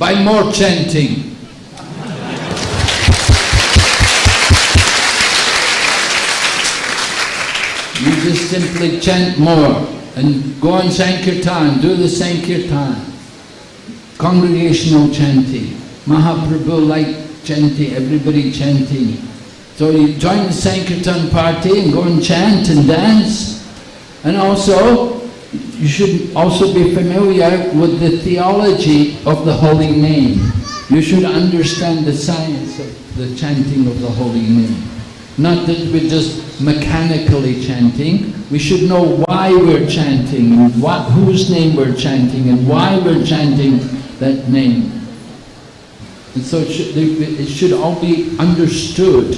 By more chanting. You just simply chant more and go on Sankirtan, do the Sankirtan. Congregational chanting. Mahaprabhu like chanting, everybody chanting. So you join the Sankirtan party and go and chant and dance. And also, you should also be familiar with the theology of the holy name. You should understand the science of the chanting of the holy name. Not that we're just mechanically chanting. We should know why we're chanting, and what, whose name we're chanting, and why we're chanting that name. And so it should, it should all be understood.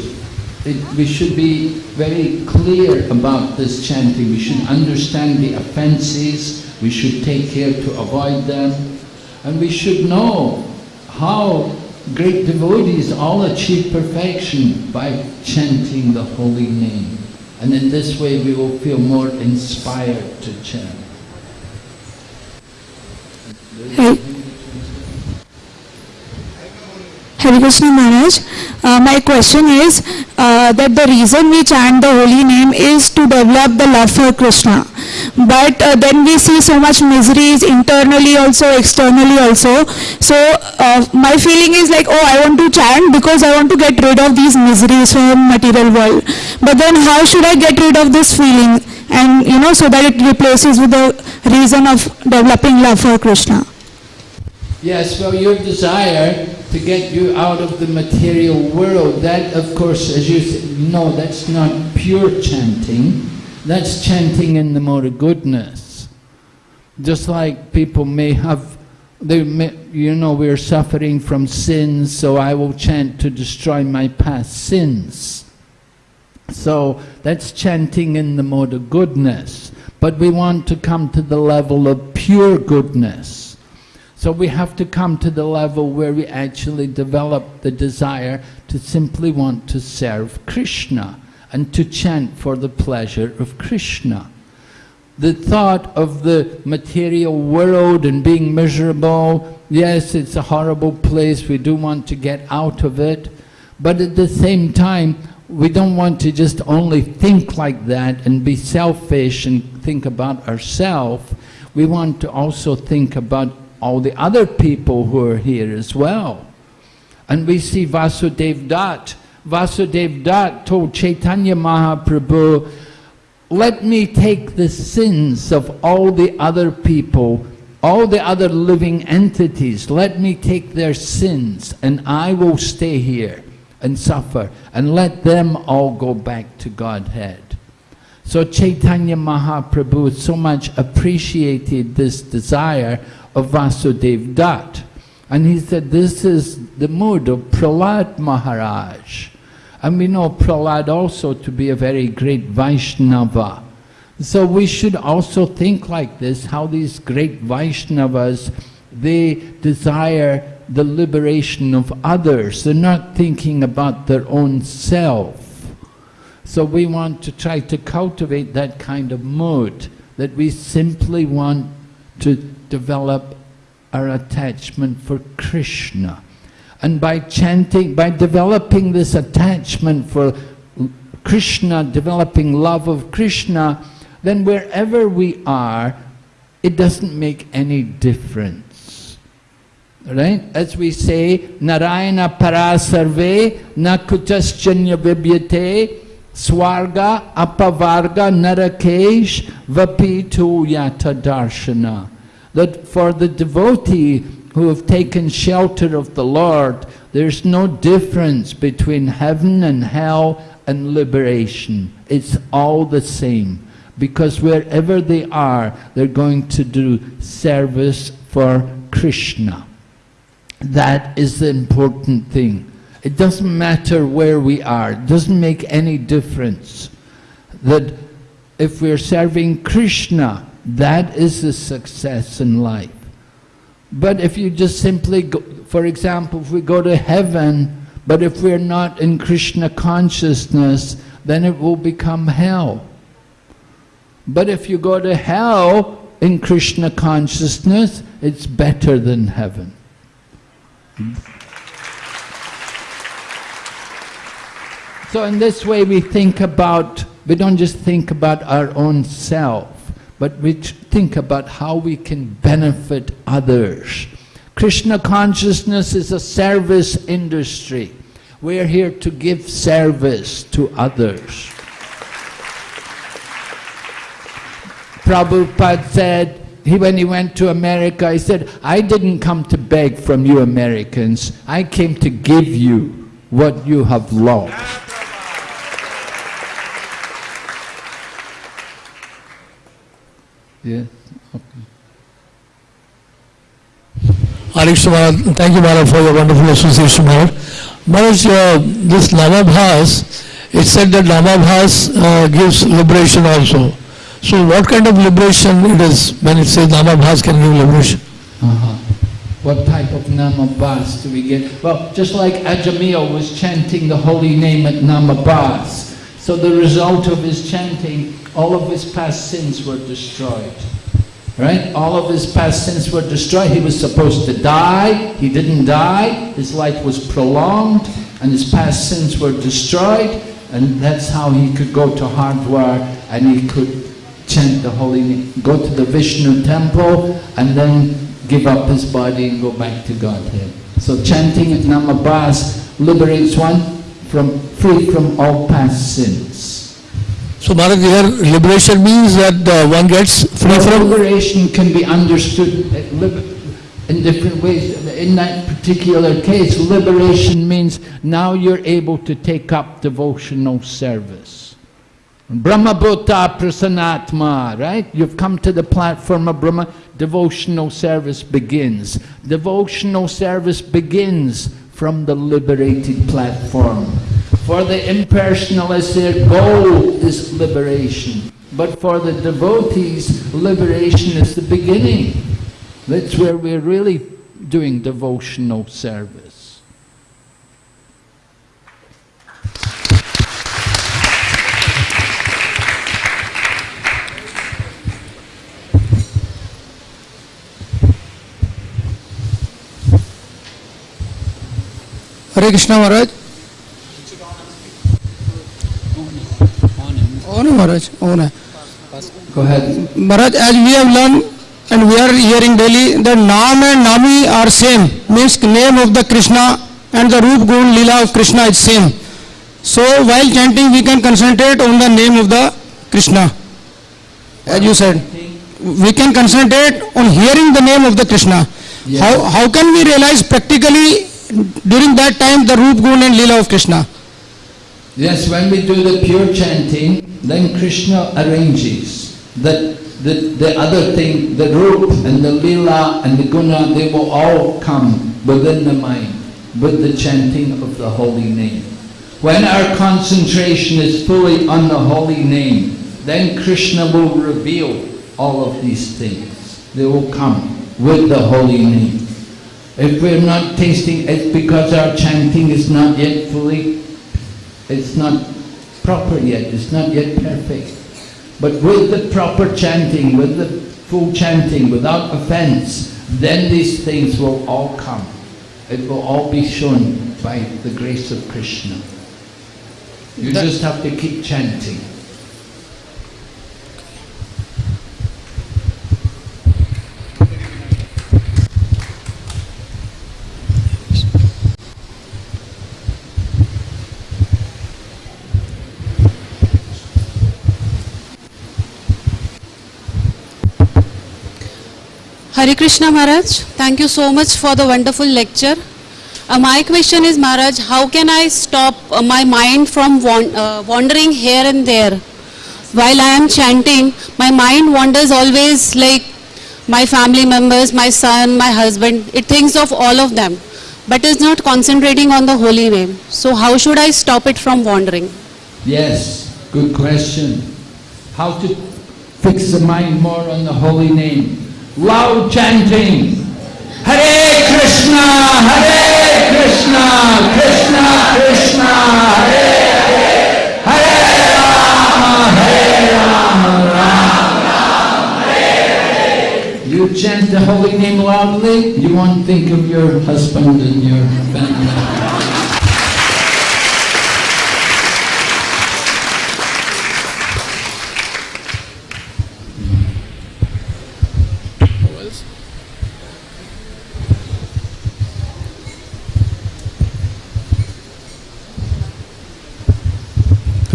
It, we should be very clear about this chanting. We should understand the offences. We should take care to avoid them. And we should know how great devotees all achieve perfection by chanting the holy name. And in this way we will feel more inspired to chant. Hey. Hare Krishna Maharaj, uh, my question is uh, that the reason we chant the holy name is to develop the love for Krishna. But uh, then we see so much miseries internally also, externally also. So uh, my feeling is like, oh, I want to chant because I want to get rid of these miseries from material world. But then how should I get rid of this feeling? And you know, so that it replaces with the reason of developing love for Krishna. Yes, well, your desire to get you out of the material world, that of course, as you say, no, that's not pure chanting. That's chanting in the mode of goodness. Just like people may have, they may, you know, we're suffering from sins, so I will chant to destroy my past sins. So that's chanting in the mode of goodness. But we want to come to the level of pure goodness. So we have to come to the level where we actually develop the desire to simply want to serve Krishna and to chant for the pleasure of Krishna. The thought of the material world and being miserable, yes, it's a horrible place, we do want to get out of it, but at the same time, we don't want to just only think like that and be selfish and think about ourselves. We want to also think about all the other people who are here as well. And we see Vasudev Dutt. Vasudev Dutt told Chaitanya Mahaprabhu, let me take the sins of all the other people, all the other living entities, let me take their sins and I will stay here and suffer and let them all go back to Godhead. So Chaitanya Mahaprabhu so much appreciated this desire of Vasudev Dutt. And he said, this is the mood of Prahlad Maharaj. And we know Prahlad also to be a very great Vaishnava. So we should also think like this, how these great Vaishnavas, they desire the liberation of others. They're not thinking about their own self. So we want to try to cultivate that kind of mood, that we simply want to develop our attachment for Krishna. And by chanting, by developing this attachment for Krishna, developing love of Krishna, then wherever we are, it doesn't make any difference. Right? As we say, Narayana parasarve na kuchaschanya vibyate swarga apavarga narakesh vapitu yata darshana. That for the devotee who have taken shelter of the Lord, there's no difference between heaven and hell and liberation. It's all the same. Because wherever they are, they're going to do service for Krishna. That is the important thing. It doesn't matter where we are. It doesn't make any difference. That if we're serving Krishna, that is a success in life. But if you just simply, go, for example, if we go to heaven, but if we're not in Krishna consciousness, then it will become hell. But if you go to hell in Krishna consciousness, it's better than heaven. So in this way we think about, we don't just think about our own self, but we think about how we can benefit others. Krishna consciousness is a service industry. We're here to give service to others. Prabhupada said, he, when he went to America, he said, I didn't come to beg from you Americans, I came to give you what you have lost. Yes. Krishna thank you Maharaj for your wonderful association Maharaj. Maharaj, uh, this Namabhas, it said that Namabhas uh, gives liberation also. So what kind of liberation it is when it says Namabhas can give liberation? Uh-huh. What type of Namabhas do we get? Well, just like Ajamil was chanting the holy name at Namabhas. So the result of his chanting, all of his past sins were destroyed. Right? All of his past sins were destroyed. He was supposed to die. He didn't die. His life was prolonged and his past sins were destroyed. And that's how he could go to Hardwar and he could chant the holy name, go to the Vishnu temple and then give up his body and go back to Godhead. So chanting at Namabhas liberates one from free from all past sins. So Maharaj, liberation means that uh, one gets free from... liberation can be understood uh, in different ways. In that particular case, liberation means now you're able to take up devotional service. Brahmabhuta prasanatma, right? You've come to the platform of Brahma, devotional service begins. Devotional service begins from the liberated platform. For the impersonalists, their goal is liberation. But for the devotees, liberation is the beginning. That's where we're really doing devotional service. Hare Krishna Maharaj. है Maharaj, है. Go ahead. Maharaj, as we have learned and we are hearing daily, the Naam and Nami are same, means name of the Krishna and the Roop Gun Leela of Krishna is same. So while chanting we can concentrate on the name of the Krishna. As you said, we can concentrate on hearing the name of the Krishna. How, how can we realize practically during that time the Roop Gun and Leela of Krishna? Yes, when we do the pure chanting, then Krishna arranges that the, the other thing, the roop and the lila and the guna, they will all come within the mind with the chanting of the holy name. When our concentration is fully on the holy name, then Krishna will reveal all of these things. They will come with the holy name. If we're not tasting, it's because our chanting is not yet fully it's not proper yet, it's not yet perfect. But with the proper chanting, with the full chanting, without offense, then these things will all come. It will all be shown by the grace of Krishna. You That- just have to keep chanting. Hare Krishna Maharaj, thank you so much for the wonderful lecture. Uh, my question is Maharaj, how can I stop uh, my mind from wan- uh, wandering here and there? While I am chanting, my mind wanders always like my family members, my son, my husband. It thinks of all of them, but is not concentrating on the holy name. So how should I stop it from wandering? Yes, good question. How to fix the mind more on the holy name? Loud chanting. Hare Krishna, Hare Krishna, Krishna Krishna, Hare Hare, Hare Rama, Hare Rama, Rama Hare Hare. You chant the holy name loudly, you won't think of your husband and your family.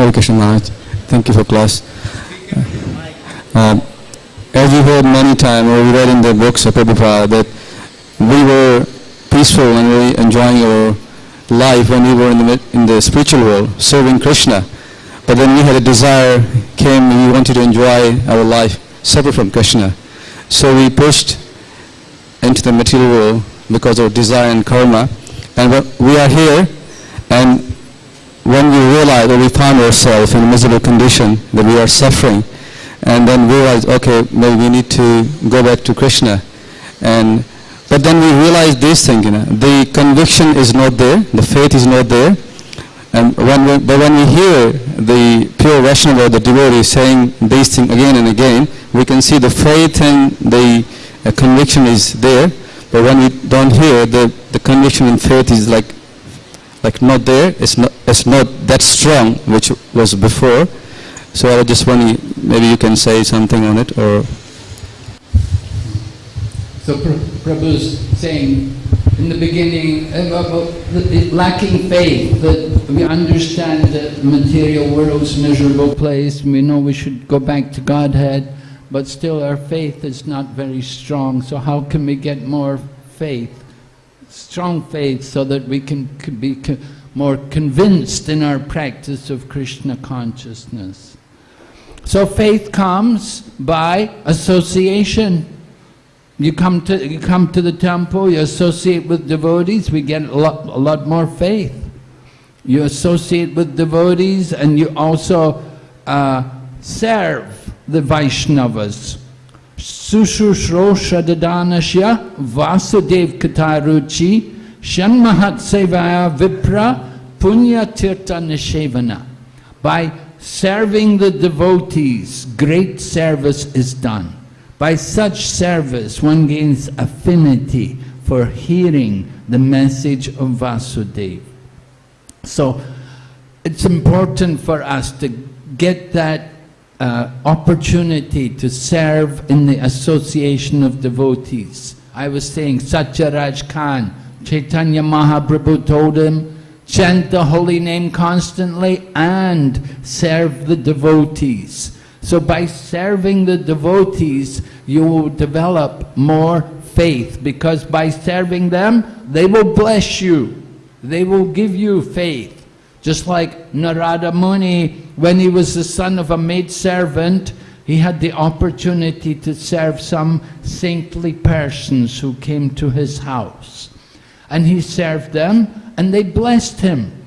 Hare Krishna Maharaj, thank you for class. Um, as we heard many times, or we read in the books of Prabhupada, that we were peaceful and really enjoying our life when we were in the, in the spiritual world, serving Krishna. But then we had a desire, came, we wanted to enjoy our life separate from Krishna. So we pushed into the material world because of desire and karma. And we are here, and when we realize or we find ourselves in a miserable condition, that we are suffering, and then realize, okay, maybe we need to go back to Krishna. And but then we realize this thing, you know, the conviction is not there, the faith is not there. And when we, but when we hear the pure Vaishnava or the devotee saying these things again and again, we can see the faith and the uh, conviction is there. But when we don't hear, the, the conviction and faith is like like not there. It's not it's not that strong, which was before. So I was just wondering, maybe you can say something on it, or So Pra- Prabhu's saying, in the beginning, uh, lacking faith, that we understand that material world's miserable place, we know we should go back to Godhead, but still our faith is not very strong. So how can we get more faith? Strong faith so that we can be more convinced in our practice of Krishna consciousness. So faith comes by association. You come to you come to the temple, you associate with devotees, we get a lot, a lot more faith. You associate with devotees and you also uh, serve the Vaishnavas. Sushushro Shadadanasya Vasudev Kataruchi Shanmahat Sevaya Vipra Punya Tirtha Nishevana. By serving the devotees, great service is done. By such service, one gains affinity for hearing the message of Vasudeva. So, it's important for us to get that uh, opportunity to serve in the association of devotees. I was saying Satyaraj Khan, Chaitanya Mahaprabhu told him, chant the holy name constantly and serve the devotees. So by serving the devotees, you will develop more faith because by serving them, they will bless you. They will give you faith. Just like Narada Muni, when he was the son of a maidservant, he had the opportunity to serve some saintly persons who came to his house. And he served them, and they blessed him.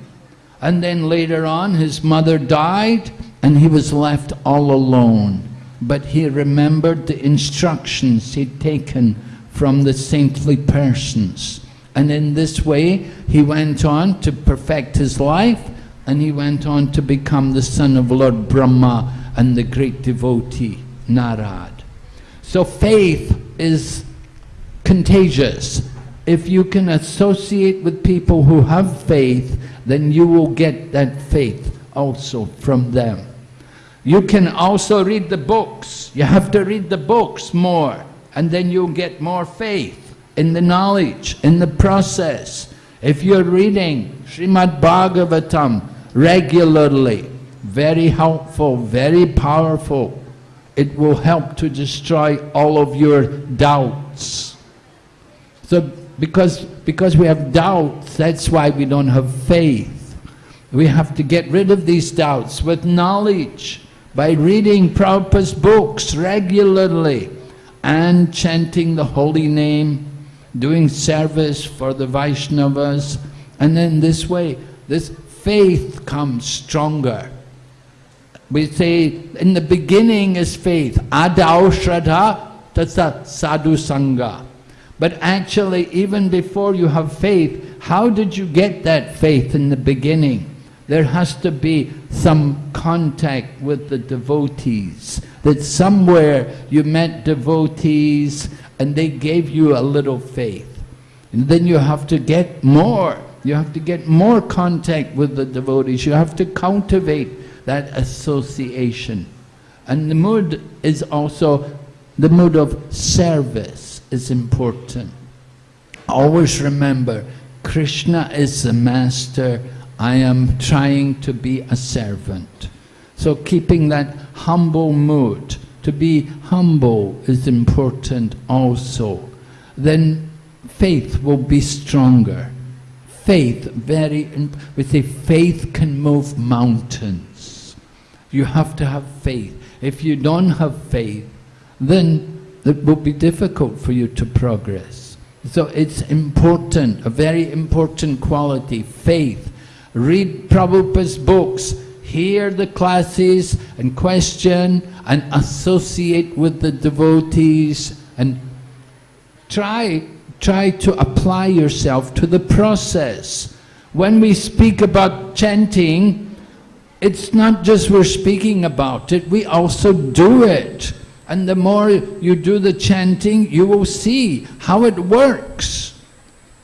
And then later on, his mother died, and he was left all alone. But he remembered the instructions he'd taken from the saintly persons. And in this way, he went on to perfect his life, and he went on to become the son of Lord Brahma and the great devotee, Narad. So faith is contagious. If you can associate with people who have faith, then you will get that faith also from them. You can also read the books. You have to read the books more, and then you'll get more faith in the knowledge, in the process. If you're reading Srimad Bhagavatam regularly, very helpful, very powerful, it will help to destroy all of your doubts. So because, because we have doubts, that's why we don't have faith. We have to get rid of these doubts with knowledge by reading Prabhupada's books regularly and chanting the holy name, doing service for the Vaishnavas, and then this way, this faith comes stronger. We say in the beginning is faith, adau shraddha tasa sadhu sangha. But actually, even before you have faith, how did you get that faith in the beginning? There has to be some contact with the devotees. That somewhere you met devotees and they gave you a little faith. And then you have to get more. You have to get more contact with the devotees. You have to cultivate that association. And the mood is also the mood of service is important. Always remember, Krishna is the master, I am trying to be a servant. So keeping that humble mood, to be humble is important also. Then faith will be stronger. Faith, very, we say faith can move mountains. You have to have faith. If you don't have faith, then it will be difficult for you to progress. So it's important, a very important quality, faith. Read Prabhupada's books, hear the classes and question and associate with the devotees and try, try to apply yourself to the process. When we speak about chanting, it's not just we're speaking about it, we also do it. And the more you do the chanting, you will see how it works.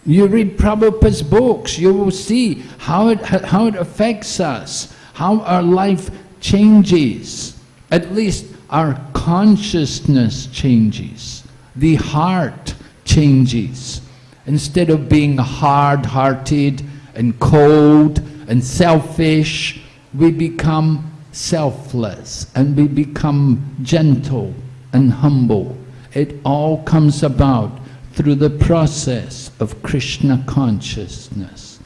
You read Prabhupada's books, you will see how it, how it affects us, how our life changes. At least our consciousness changes. The heart changes. Instead of being hard-hearted and cold and selfish, we become selfless and we become gentle and humble. It all comes about through the process of Krishna consciousness.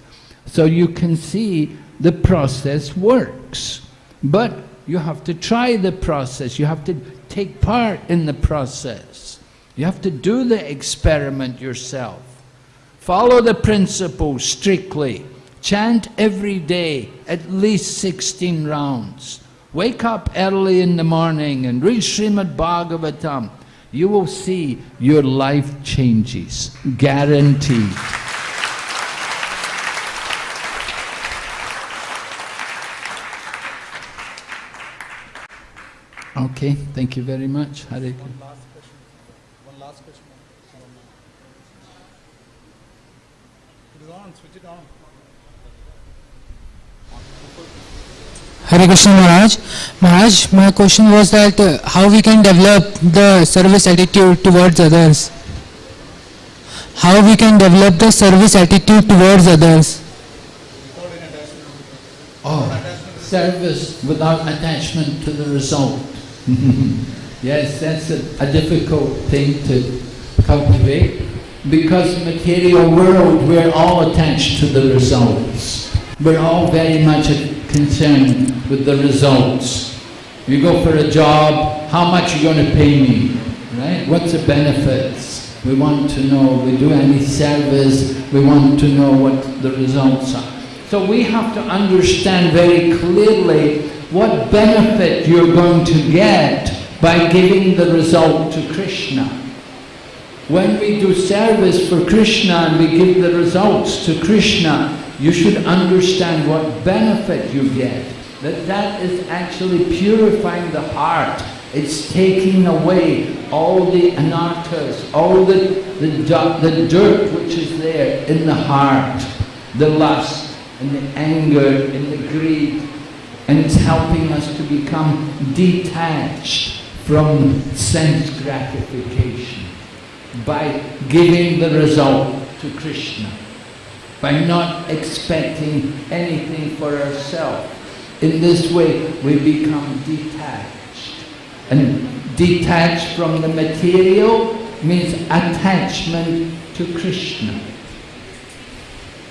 So you can see the process works, but you have to try the process, you have to take part in the process. You have to do the experiment yourself. Follow the principles strictly. Chant every day, at least 16 rounds. Wake up early in the morning and read Srimad Bhagavatam. You will see your life changes, guaranteed. Okay, thank you very much. Hare Krishna. Hare Krishna Maharaj. Maharaj, my question was that uh, how we can develop the service attitude towards others? How we can develop the service attitude towards others? Oh, service without attachment to the result. yes, that's a, a difficult thing to cultivate because material world we're all attached to the results. We're all very much concerned with the results. You go for a job, how much are you going to pay me? Right? What's the benefits? We want to know, we do any service, we want to know what the results are. So we have to understand very clearly what benefit you're going to get by giving the result to Krishna. When we do service for Krishna and we give the results to Krishna, you should understand what benefit you get. That that is actually purifying the heart. It's taking away all the anarthas, all the, the, the dirt which is there in the heart, the lust and the anger and the greed. And it's helping us to become detached from sense gratification by giving the result to Krishna by not expecting anything for ourselves. In this way, we become detached. And detached from the material means attachment to Krishna.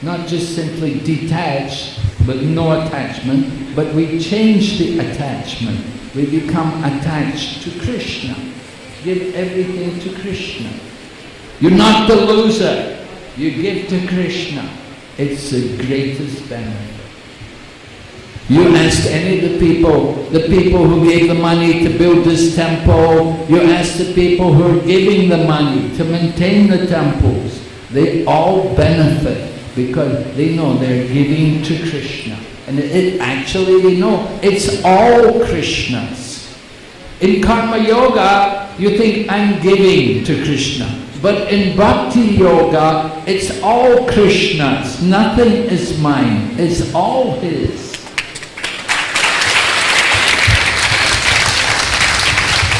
Not just simply detached, but no attachment, but we change the attachment. We become attached to Krishna. Give everything to Krishna. You're not the loser. You give to Krishna. It's the greatest benefit. You ask any of the people, the people who gave the money to build this temple, you ask the people who are giving the money to maintain the temples, they all benefit because they know they're giving to Krishna. And it actually, they know, it's all Krishna's. In Karma Yoga, you think, I'm giving to Krishna. But in Bhakti Yoga, it's all Krishna's. Nothing is mine. It's all His.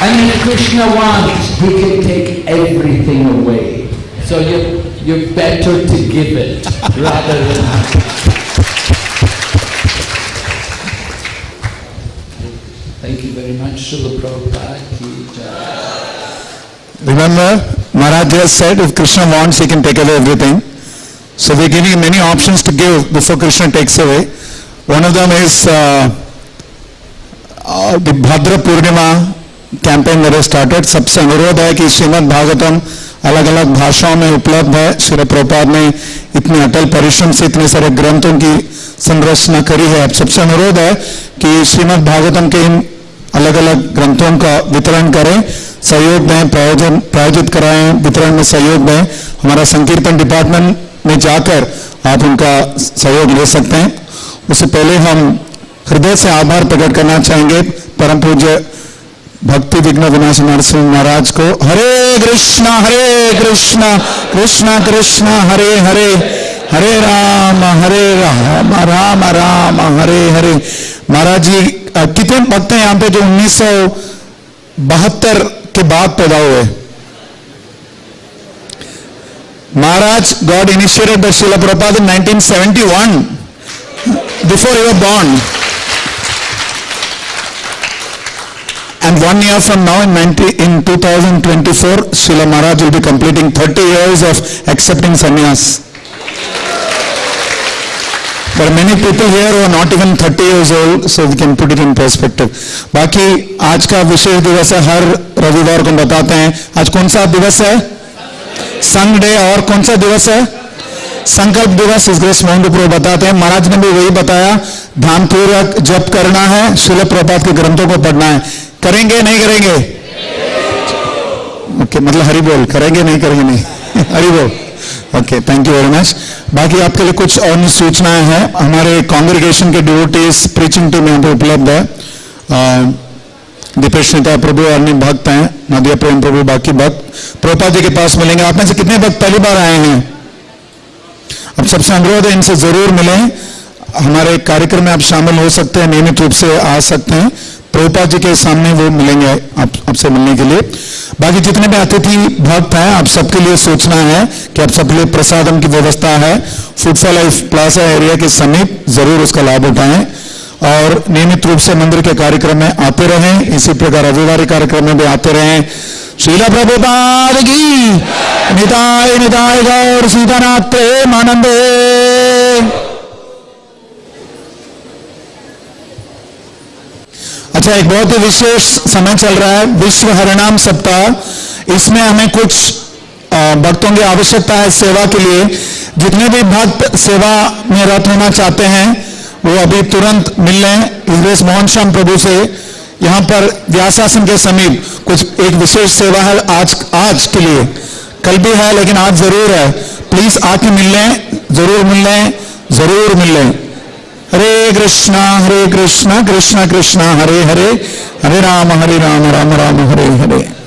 And if Krishna wants, He can take everything away. So you, you're better to give it rather than... Thank you very much, Srila Prabhupada. Remember, Maharaj just said if Krishna wants, he can take away everything. So we're giving many options to give before Krishna takes away. One of them is uh, uh, the Bhadra Purnima campaign that has started. सबसे अनुरोध है कि श्रीमद् भागवतम अलग अलग भाषाओं में उपलब्ध है। श्री प्रभुपाद ने इतने अटल परिश्रम से इतने सारे ग्रंथों की संरचना करी है। अब सबसे अनुरोध है कि श्रीमद भागवतम के इन अलग अलग ग्रंथों का वितरण करें। सहयोग दें, प्रायोजन, प्रायोजित कराएँ, वितरण में सहयोग दें। हमारा संकीर्तन डिपार्टमेंट में जाकर आप उनका सहयोग ले सकते हैं। उससे पहले हम हृदय से आभार प्रकट करना चाहेंगे। परम पूज्य भक्ति विघ्न विनाश नरसिंह महाराज को हरे कृष्णा हरे कृष्णा कृष्णा कृष्णा, हरे हरे हरे राम हरे राम राम राम, हरे हरे। महाराज जी कितने भक्त हैं यहाँ पे जो उन्नीस बहत्तर के बाद पैदा हुए? महाराज god initiated the Srila Prabhupada in 1971 before you were And one year from now, in 90, in 2024, Srila Maharaj will be completing 30 years of accepting sannyas. Are many people here who are not even 30 years old, so we can put it in perspective. बाकी आज का विशेष दिवस है हर रविवार को बताते हैं आज कौन सा दिवस है संग डे और कौन सा दिवस है संकल्प दिवस इस ग्रेस मोहन बताते हैं महाराज ने भी वही बताया ध्यानपूर्वक जप करना है शिल प्रपात के ग्रंथों को पढ़ना है करेंगे नहीं करेंगे? ओके okay, मतलब हरी बोल करेंगे नहीं करेंगे नहीं। हरि बोल। Okay thank you very much बाकी आपके लिए कुछ और सूचनाएँ हैं। हमारे कांग्रेगेशन के डिवोटीज प्रीचिंग टीम यहाँ पे उपलब्ध है। दीपेश नेता प्रभु अन्य भक्त हैं। नदिया प्रेम प्रभु बाकी भक्त। प्रोपा जी के पास मिलेंगे। आप में से कितने भक्त पहली बार आए हैं? अब सबसे अनुरोध है इनसे ज़रूर मिलें। हमारे कार्यक्रम में आप शामिल हो सकते हैं नियमित रूप से आ सकते हैं। प्रभुपा जी के सामने वो मिलेंगे आप, आपसे मिलने के लिए। बाकी जितने भी अतिथि भक्त हैं, आप सबके लिए सोचना है कि आप सबके लिए प्रसादम की व्यवस्था है। Food for life plaza area के समीप ज़रूर उसका लाभ उठाएँ और नियमित रूप से मंदिर के कार्यक्रम में आते रहें। इसी प्रकार रविवारी कार्यक्रम में भी आते रहें। शीला प्रभुपाद की निताय निताय गौर, सीतानाथ प्रेम आनंदे अच्छा एक बहुत ही विशेष समय चल रहा है, विश्व हरिनाम सप्ताह। इसमें हमें कुछ भक्तों की आवश्यकता है सेवा के लिए। जितने भी भक्त सेवा में रत होना चाहते हैं, वो अभी तुरंत मिल लें। इस मोहन श्याम प्रभु से यहाँ पर व्यासासन के समीप कुछ एक विशेष सेवा है आज आज के लिए। कल भी है, लेकिन आज ज़रूर है। प्लीज़ आके मिल लें, ज़रूर मिल लें, ज़रूर मिल लें। हरे कृष्णा हरे कृष्णा कृष्णा कृष्णा, हरे हरे। हरे राम हरे राम राम राम, हरे हरे।